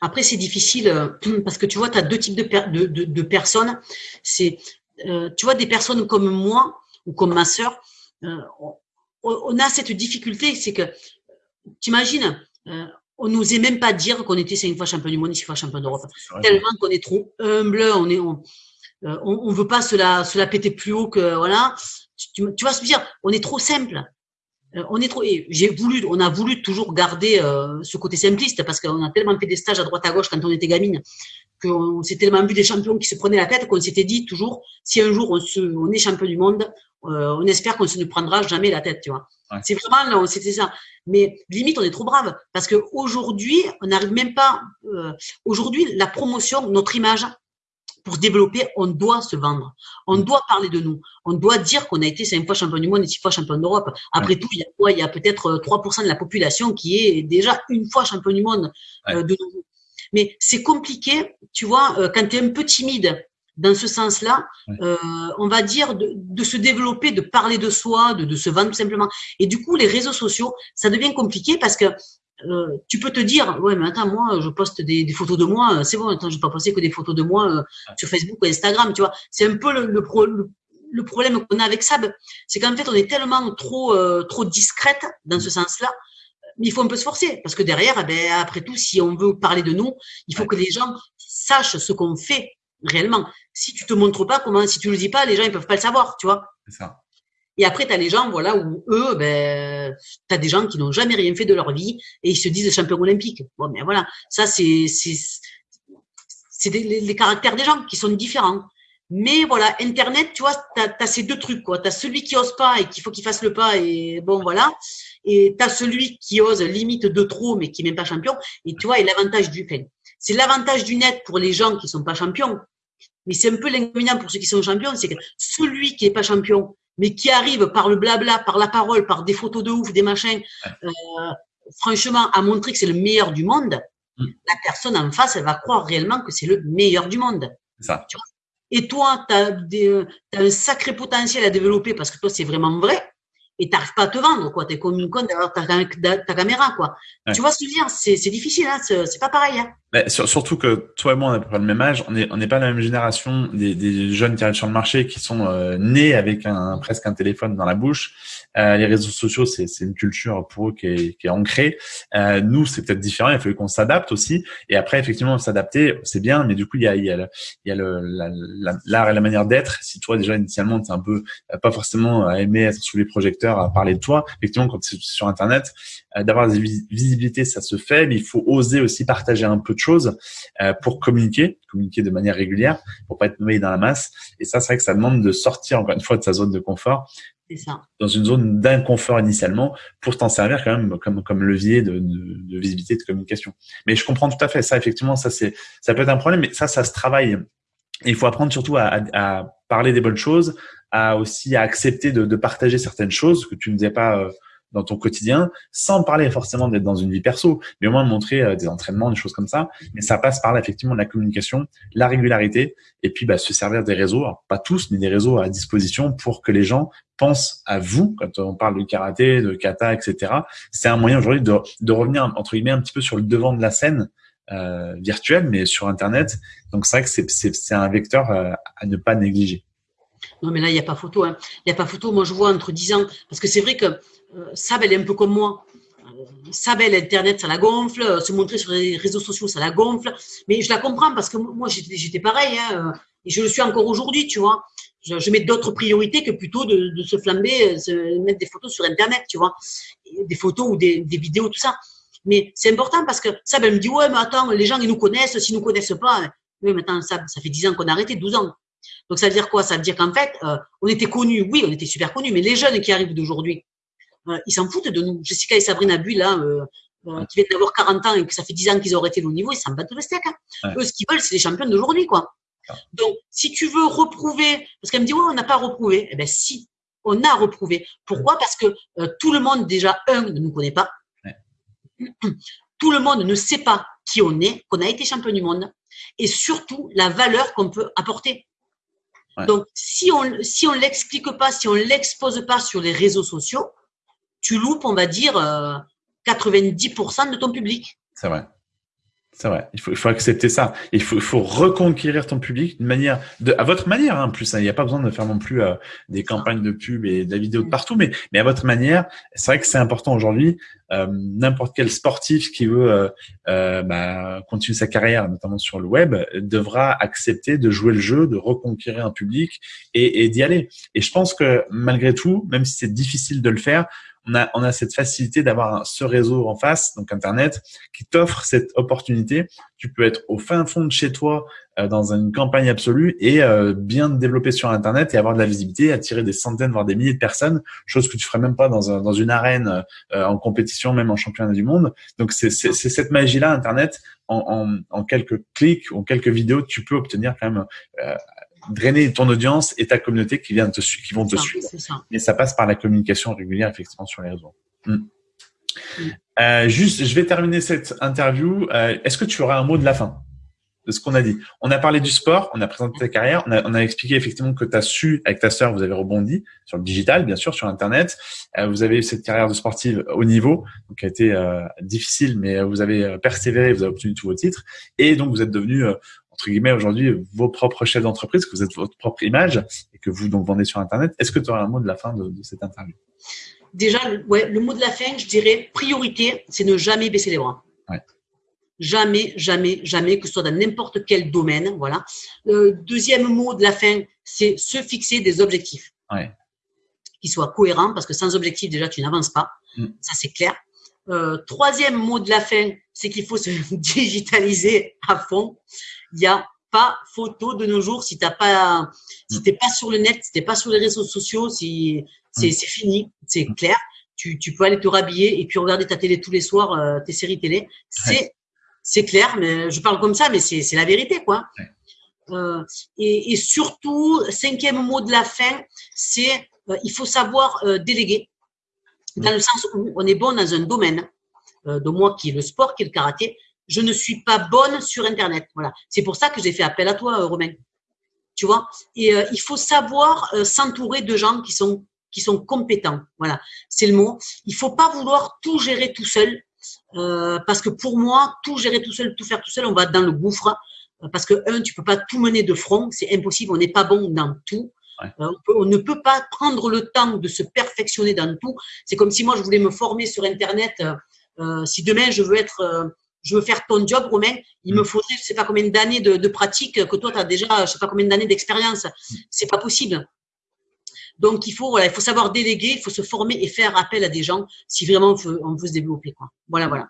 Après, c'est difficile euh, <clears throat> parce que tu vois, tu as deux types de, de, de, de personnes. C'est euh, tu vois, des personnes comme moi ou comme ma sœur, euh, on, a cette difficulté, c'est que, t'imagines, euh, on n'osait même pas dire qu'on était cinq fois champion du monde, six fois champion d'Europe. Tellement qu'on est trop humble, on est, on, on, veut pas se la, se la péter plus haut que, voilà. Tu, tu vas se dire, on est trop simple. on est trop, j'ai voulu, on a voulu toujours garder ce côté simpliste parce qu'on a tellement fait des stages à droite à gauche quand on était gamine qu'on s'est tellement vu des champions qui se prenaient la tête qu'on s'était dit toujours, si un jour on, se, on est champion du monde, euh, on espère qu'on se ne prendra jamais la tête, tu vois. C'est vraiment, c'était ça. Mais limite, on est trop brave parce que aujourd'hui, on n'arrive même pas. Euh, aujourd'hui, la promotion, notre image, pour se développer, on doit se vendre. On mm. doit parler de nous. On doit dire qu'on a été cinq fois champion du monde et six fois champion d'Europe. Après tout, il y a quoi? Il y a peut-être 3% de la population qui est déjà une fois champion du monde euh, de nouveau. Mais c'est compliqué, tu vois, euh, quand tu es un peu timide dans ce sens-là, euh, on va dire de, de, se développer, de parler de soi, de, de, se vendre tout simplement. Et du coup, les réseaux sociaux, ça devient compliqué parce que euh, tu peux te dire, ouais, mais attends, moi, je poste des, des photos de moi, c'est bon, attends, je vais pas poster que des photos de moi euh, sur Facebook ou Instagram, tu vois. C'est un peu le, le, le, problème qu'on a avec Sab, c'est qu'en fait, on est tellement trop, trop discrète dans ce sens-là il faut un peu se forcer parce que derrière, eh ben, après tout, si on veut parler de nous, il faut que les gens sachent ce qu'on fait réellement. Si tu te montres pas, comment, si tu le dis pas, les gens ils peuvent pas le savoir, tu vois. C'est ça. Et après, tu as les gens, voilà, où eux, ben, tu as des gens qui n'ont jamais rien fait de leur vie et ils se disent champion olympique. Bon, mais voilà, ça, c'est c'est les, les caractères des gens qui sont différents. Mais voilà, Internet, tu vois, tu as, ces deux trucs. Tu as celui qui ose pas et qu'il faut qu'il fasse le pas et bon, voilà. Et tu as celui qui ose limite de trop mais qui n'est même pas champion. Et tu vois, et l'avantage du fait, c'est l'avantage du net pour les gens qui sont pas champions. Mais c'est un peu l'inconvénient pour ceux qui sont champions, c'est que celui qui est pas champion, mais qui arrive par le blabla, par la parole, par des photos de ouf, des machins, euh, franchement, à montrer que c'est le meilleur du monde, mm. la personne en face, elle va croire réellement que c'est le meilleur du monde. Ça. et toi, tu as, as, un sacré potentiel à développer parce que toi, c'est vraiment vrai et t'arrives pas à te vendre, quoi. T'es comme une conne d'avoir ta, ta, caméra, quoi. Tu vois ce que je veux dire? C'est difficile, hein c'est pas pareil. Hein surtout que toi et moi, on a pas le même âge, on n'est on est pas la même génération des, des jeunes qui arrivent sur le marché qui sont euh, nés avec un, presque un téléphone dans la bouche. Euh, les réseaux sociaux, c'est une culture pour eux qui est, qui est ancrée. Euh, nous, c'est peut-être différent, il fallu qu'on s'adapte aussi. Et après, effectivement, s'adapter, c'est bien, mais du coup, il y a, il y a, le, l'art et la manière d'être. Si toi, déjà, initialement, tu un peu euh, pas forcément aimé être sous les projecteurs, à parler de toi, effectivement, quand c'est sur Internet, euh, d'avoir des visibilités, ça se fait, mais il faut oser aussi partager un peu de choses euh, pour communiquer, communiquer de manière régulière, pour pas être noyé dans la masse. Et ça, c'est vrai que ça demande de sortir encore une fois de sa zone de confort, ça. dans une zone d'inconfort initialement, pour t'en servir quand même comme comme levier de, de, de, visibilité, de communication. Mais je comprends tout à fait ça. Effectivement, ça c'est ça peut être un problème, mais ça, ça se travaille. Et il faut apprendre surtout à, à, à parler des bonnes choses, à aussi à accepter de, de, partager certaines choses que tu ne disais pas. Euh, dans ton quotidien, sans parler forcément d'être dans une vie perso, mais au moins montrer euh, des entraînements, des choses comme ça. Mais ça passe par là, effectivement la communication, la régularité, et puis bah, se servir des réseaux, pas tous, mais des réseaux à disposition pour que les gens pensent à vous quand on parle de karaté, de kata, etc. C'est un moyen aujourd'hui de, de, revenir entre guillemets un petit peu sur le devant de la scène euh, virtuelle, mais sur Internet. Donc c'est vrai que c'est un vecteur euh, à ne pas négliger. Non, mais là, il n'y a pas photo. Hein. Il n'y a pas photo. Moi, je vois entre 10 ans. Parce que c'est vrai que euh, elle est un peu comme moi. Euh, elle, Internet, ça la gonfle. Euh, se montrer sur les réseaux sociaux, ça la gonfle. Mais je la comprends parce que moi, j'étais pareil. Hein, et je le suis encore aujourd'hui, tu vois. Je, mets d'autres priorités que plutôt de, se flamber, se mettre des photos sur Internet, tu vois. Des photos ou des, vidéos, tout ça. Mais c'est important parce que Sab, elle me dit, ouais, mais attends, les gens, ils nous connaissent. S'ils nous connaissent pas, oui, maintenant, Sab, ça fait 10 ans qu'on a arrêté, 12 ans. Donc ça veut dire quoi? Ça veut dire qu'en fait, euh, on était connus, oui, on était super connus, mais les jeunes qui arrivent d'aujourd'hui, euh, ils s'en foutent de nous. Jessica et Sabrina Bull, là, euh, qui viennent d'avoir 40 ans et que ça fait 10 ans qu'ils auraient été au niveau, ils s'en battent le steak. Hein. Eux, ce qu'ils veulent, c'est les champions d'aujourd'hui, quoi. Donc, si tu veux reprouver, parce qu'elle me dit, ouais, on n'a pas reprouvé. Eh ben, si, on a reprouvé. Pourquoi? Parce que tout le monde, déjà, un, ne nous connaît pas. <clears throat> Tout le monde ne sait pas qui on est, qu'on a été champion du monde, et surtout la valeur qu'on peut apporter. Donc, si on si on l'explique pas, si on l'expose pas sur les réseaux sociaux, tu loupes, on va dire, 90% euh, de ton public. C'est vrai. C'est vrai. Il faut, il faut accepter ça. Il faut, il faut reconquérir ton public d'une manière, de, à votre manière, hein, en plus. Hein. Il n'y a pas besoin de faire non plus euh, des campagnes de pub et de la vidéo de partout, mais, mais à votre manière. C'est vrai que c'est important aujourd'hui. Euh, N'importe quel sportif qui veut euh, euh, bah, continuer sa carrière, notamment sur le web, devra accepter de jouer le jeu, de reconquérir un public et, et d'y aller. Et je pense que malgré tout, même si c'est difficile de le faire, on a, on a cette facilité d'avoir ce réseau en face, donc Internet, qui t'offre cette opportunité. Tu peux être au fin fond de chez toi euh, dans une campagne absolue et euh, bien te développer sur Internet et avoir de la visibilité, attirer des centaines, voire des milliers de personnes, chose que tu ferais même pas dans, un, dans une arène euh, en compétition, même en championnat du monde. Donc c'est cette magie-là, Internet, en, en, en, quelques clics ou en quelques vidéos, tu peux obtenir quand même drainer ton audience et ta communauté qui, vient te, qui vont te suivre. Et ça passe par la communication régulière, effectivement, sur les réseaux. Hmm. Hmm. Euh, juste, je vais terminer cette interview. Euh, Est-ce que tu auras un mot de la fin de ce qu'on a dit? On a parlé du sport, on a présenté ta carrière, on a, on a expliqué effectivement que tu as su, avec ta sœur, vous avez rebondi sur le digital, bien sûr, sur Internet. Euh, vous avez eu cette carrière de sportive au niveau, donc qui a été difficile, mais vous avez persévéré, vous avez obtenu tous vos titres. Et donc, vous êtes devenu entre guillemets aujourd'hui vos propres chefs d'entreprise, que vous êtes votre propre image et que vous donc vendez sur Internet. Est-ce que tu aurais un mot de la fin de, cette interview? Déjà, ouais, le mot de la fin, je dirais priorité, c'est ne jamais baisser les bras. Jamais, jamais, jamais, que ce soit dans n'importe quel domaine. Voilà. Le deuxième mot de la fin, c'est se fixer des objectifs. Qui soient cohérents, parce que sans objectif, déjà, tu n'avances pas. Mm. Ça, c'est clair. Euh, troisième mot de la fin, c'est qu'il faut se <laughs> digitaliser à fond. Il n'y a pas photo de nos jours si t'as pas, si t'es pas sur le net, si t'es pas sur les réseaux sociaux, si c'est mm. fini, c'est clair. Tu, tu peux aller te rhabiller et puis regarder ta télé tous les soirs, euh, tes séries télé. C'est c'est clair, mais je parle comme ça, mais c'est la vérité, quoi. Euh, et, et, surtout, cinquième mot de la fin, c'est euh, il faut savoir euh, déléguer, dans le sens où on est bon dans un domaine, euh, de moi qui est le sport, qui est le karaté. Je ne suis pas bonne sur Internet. Voilà. C'est pour ça que j'ai fait appel à toi, Romain. Tu vois? Et il faut savoir s'entourer de gens qui sont qui sont compétents. Voilà, c'est le mot. Il faut pas vouloir tout gérer tout seul. Euh, parce que pour moi, tout gérer tout seul, tout faire tout seul, on va dans le gouffre. Euh, parce que, un, tu peux pas tout mener de front, c'est impossible, on n'est pas bon dans tout. Euh, on, ne peut pas prendre le temps de se perfectionner dans tout. C'est comme si moi, je voulais me former sur Internet. si demain, je veux être, je veux faire ton job, Romain, il me mm. faudrait, je sais pas combien d'années de, de, pratique que toi, tu as déjà, je sais pas combien d'années d'expérience. Mm. C'est pas possible. Donc, il faut, voilà, il faut savoir déléguer, il faut se former et faire appel à des gens si vraiment on veut, on veut se développer. Quoi. Voilà, voilà.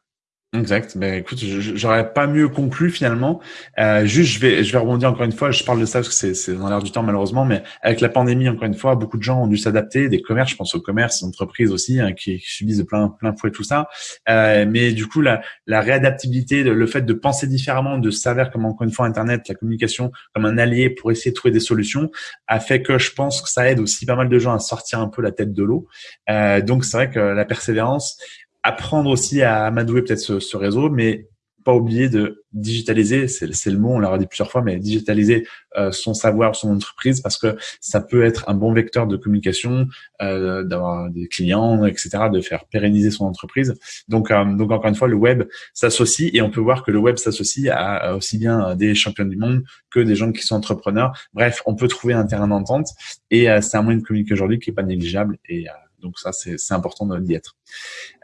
Exact. Ben écoute, j'aurais pas mieux conclu finalement. Euh, juste, je vais, je vais rebondir encore une fois. Je parle de ça parce que c'est dans l'air du temps malheureusement, mais avec la pandémie, encore une fois, beaucoup de gens ont dû s'adapter. Des commerces, je pense aux commerces, aux entreprises aussi, hein, qui, subissent de plein, plein fouet tout ça. Euh, mais du coup, la, la réadaptabilité, le fait de penser différemment, de savoir comment encore une fois Internet, la communication comme un allié pour essayer de trouver des solutions, a fait que je pense que ça aide aussi pas mal de gens à sortir un peu la tête de l'eau. Euh, donc c'est vrai que la persévérance apprendre aussi à amadouer peut-être ce, ce, réseau, mais pas oublier de digitaliser, c'est le mot, on l'a dit plusieurs fois, mais digitaliser euh, son savoir, son entreprise, parce que ça peut être un bon vecteur de communication, euh, d'avoir des clients, etc., de faire pérenniser son entreprise. Donc, euh, donc encore une fois, le web s'associe et on peut voir que le web s'associe à, aussi bien des champions du monde que des gens qui sont entrepreneurs. Bref, on peut trouver un terrain d'entente et euh, c'est un moyen de communiquer aujourd'hui qui est pas négligeable et donc ça, c'est important d'y être.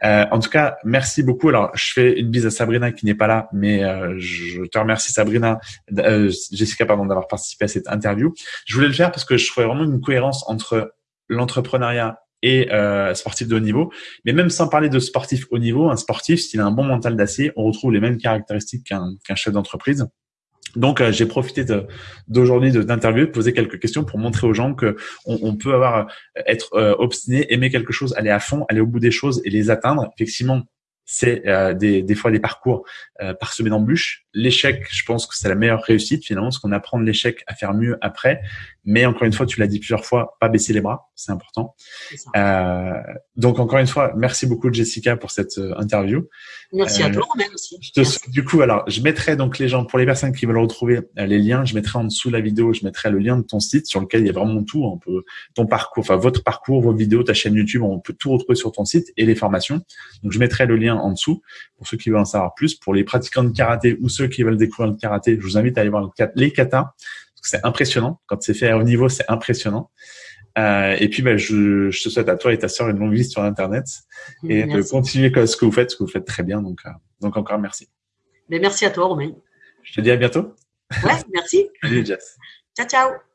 Euh, en tout cas, merci beaucoup. Alors, je fais une bise à Sabrina qui n'est pas là, mais euh, je te remercie Sabrina, euh, Jessica, pardon, d'avoir participé à cette interview. Je voulais le faire parce que je trouvais vraiment une cohérence entre l'entrepreneuriat et euh, sportif de haut niveau. Mais même sans parler de sportif haut niveau, un sportif, s'il a un bon mental d'acier, on retrouve les mêmes caractéristiques qu'un chef d'entreprise. Donc, euh, j'ai profité d'aujourd'hui de, d'interviewer, de poser quelques questions pour montrer aux gens que on, on peut avoir euh, être euh, obstiné, aimer quelque chose, aller à fond, aller au bout des choses et les atteindre. Effectivement, c'est euh, des, des, fois des parcours euh, parsemés d'embûches. L'échec, je pense que c'est la meilleure réussite finalement, parce qu'on apprend de l'échec à faire mieux après. Mais encore une fois, tu l'as dit plusieurs fois, pas baisser les bras, c'est important. Euh, donc encore une fois, merci beaucoup Jessica pour cette euh, interview. Merci à toi même aussi. Je te, du coup, alors je mettrai donc les gens pour les personnes qui veulent retrouver les liens, je mettrai en dessous la vidéo, je mettrai le lien de ton site sur lequel il y a vraiment tout, on peut ton parcours, enfin votre parcours, vos vidéos, ta chaîne YouTube, on peut tout retrouver sur ton site et les formations. Donc je mettrai le lien en dessous pour ceux qui veulent en savoir plus. Pour les pratiquants de karaté ou ceux qui veulent découvrir le karaté, je vous invite à aller voir les katas. C'est impressionnant. Quand c'est fait à haut niveau, c'est impressionnant. Euh, et puis, ben, je, je, te souhaite à toi et ta sœur une longue vie sur Internet et de continuer ce que vous faites, ce que vous faites très bien. Donc, euh, donc encore merci. Mais ben, merci à toi, Romain. Je te dis à bientôt. Ouais, merci. <laughs> Salut, Jess. Ciao, ciao.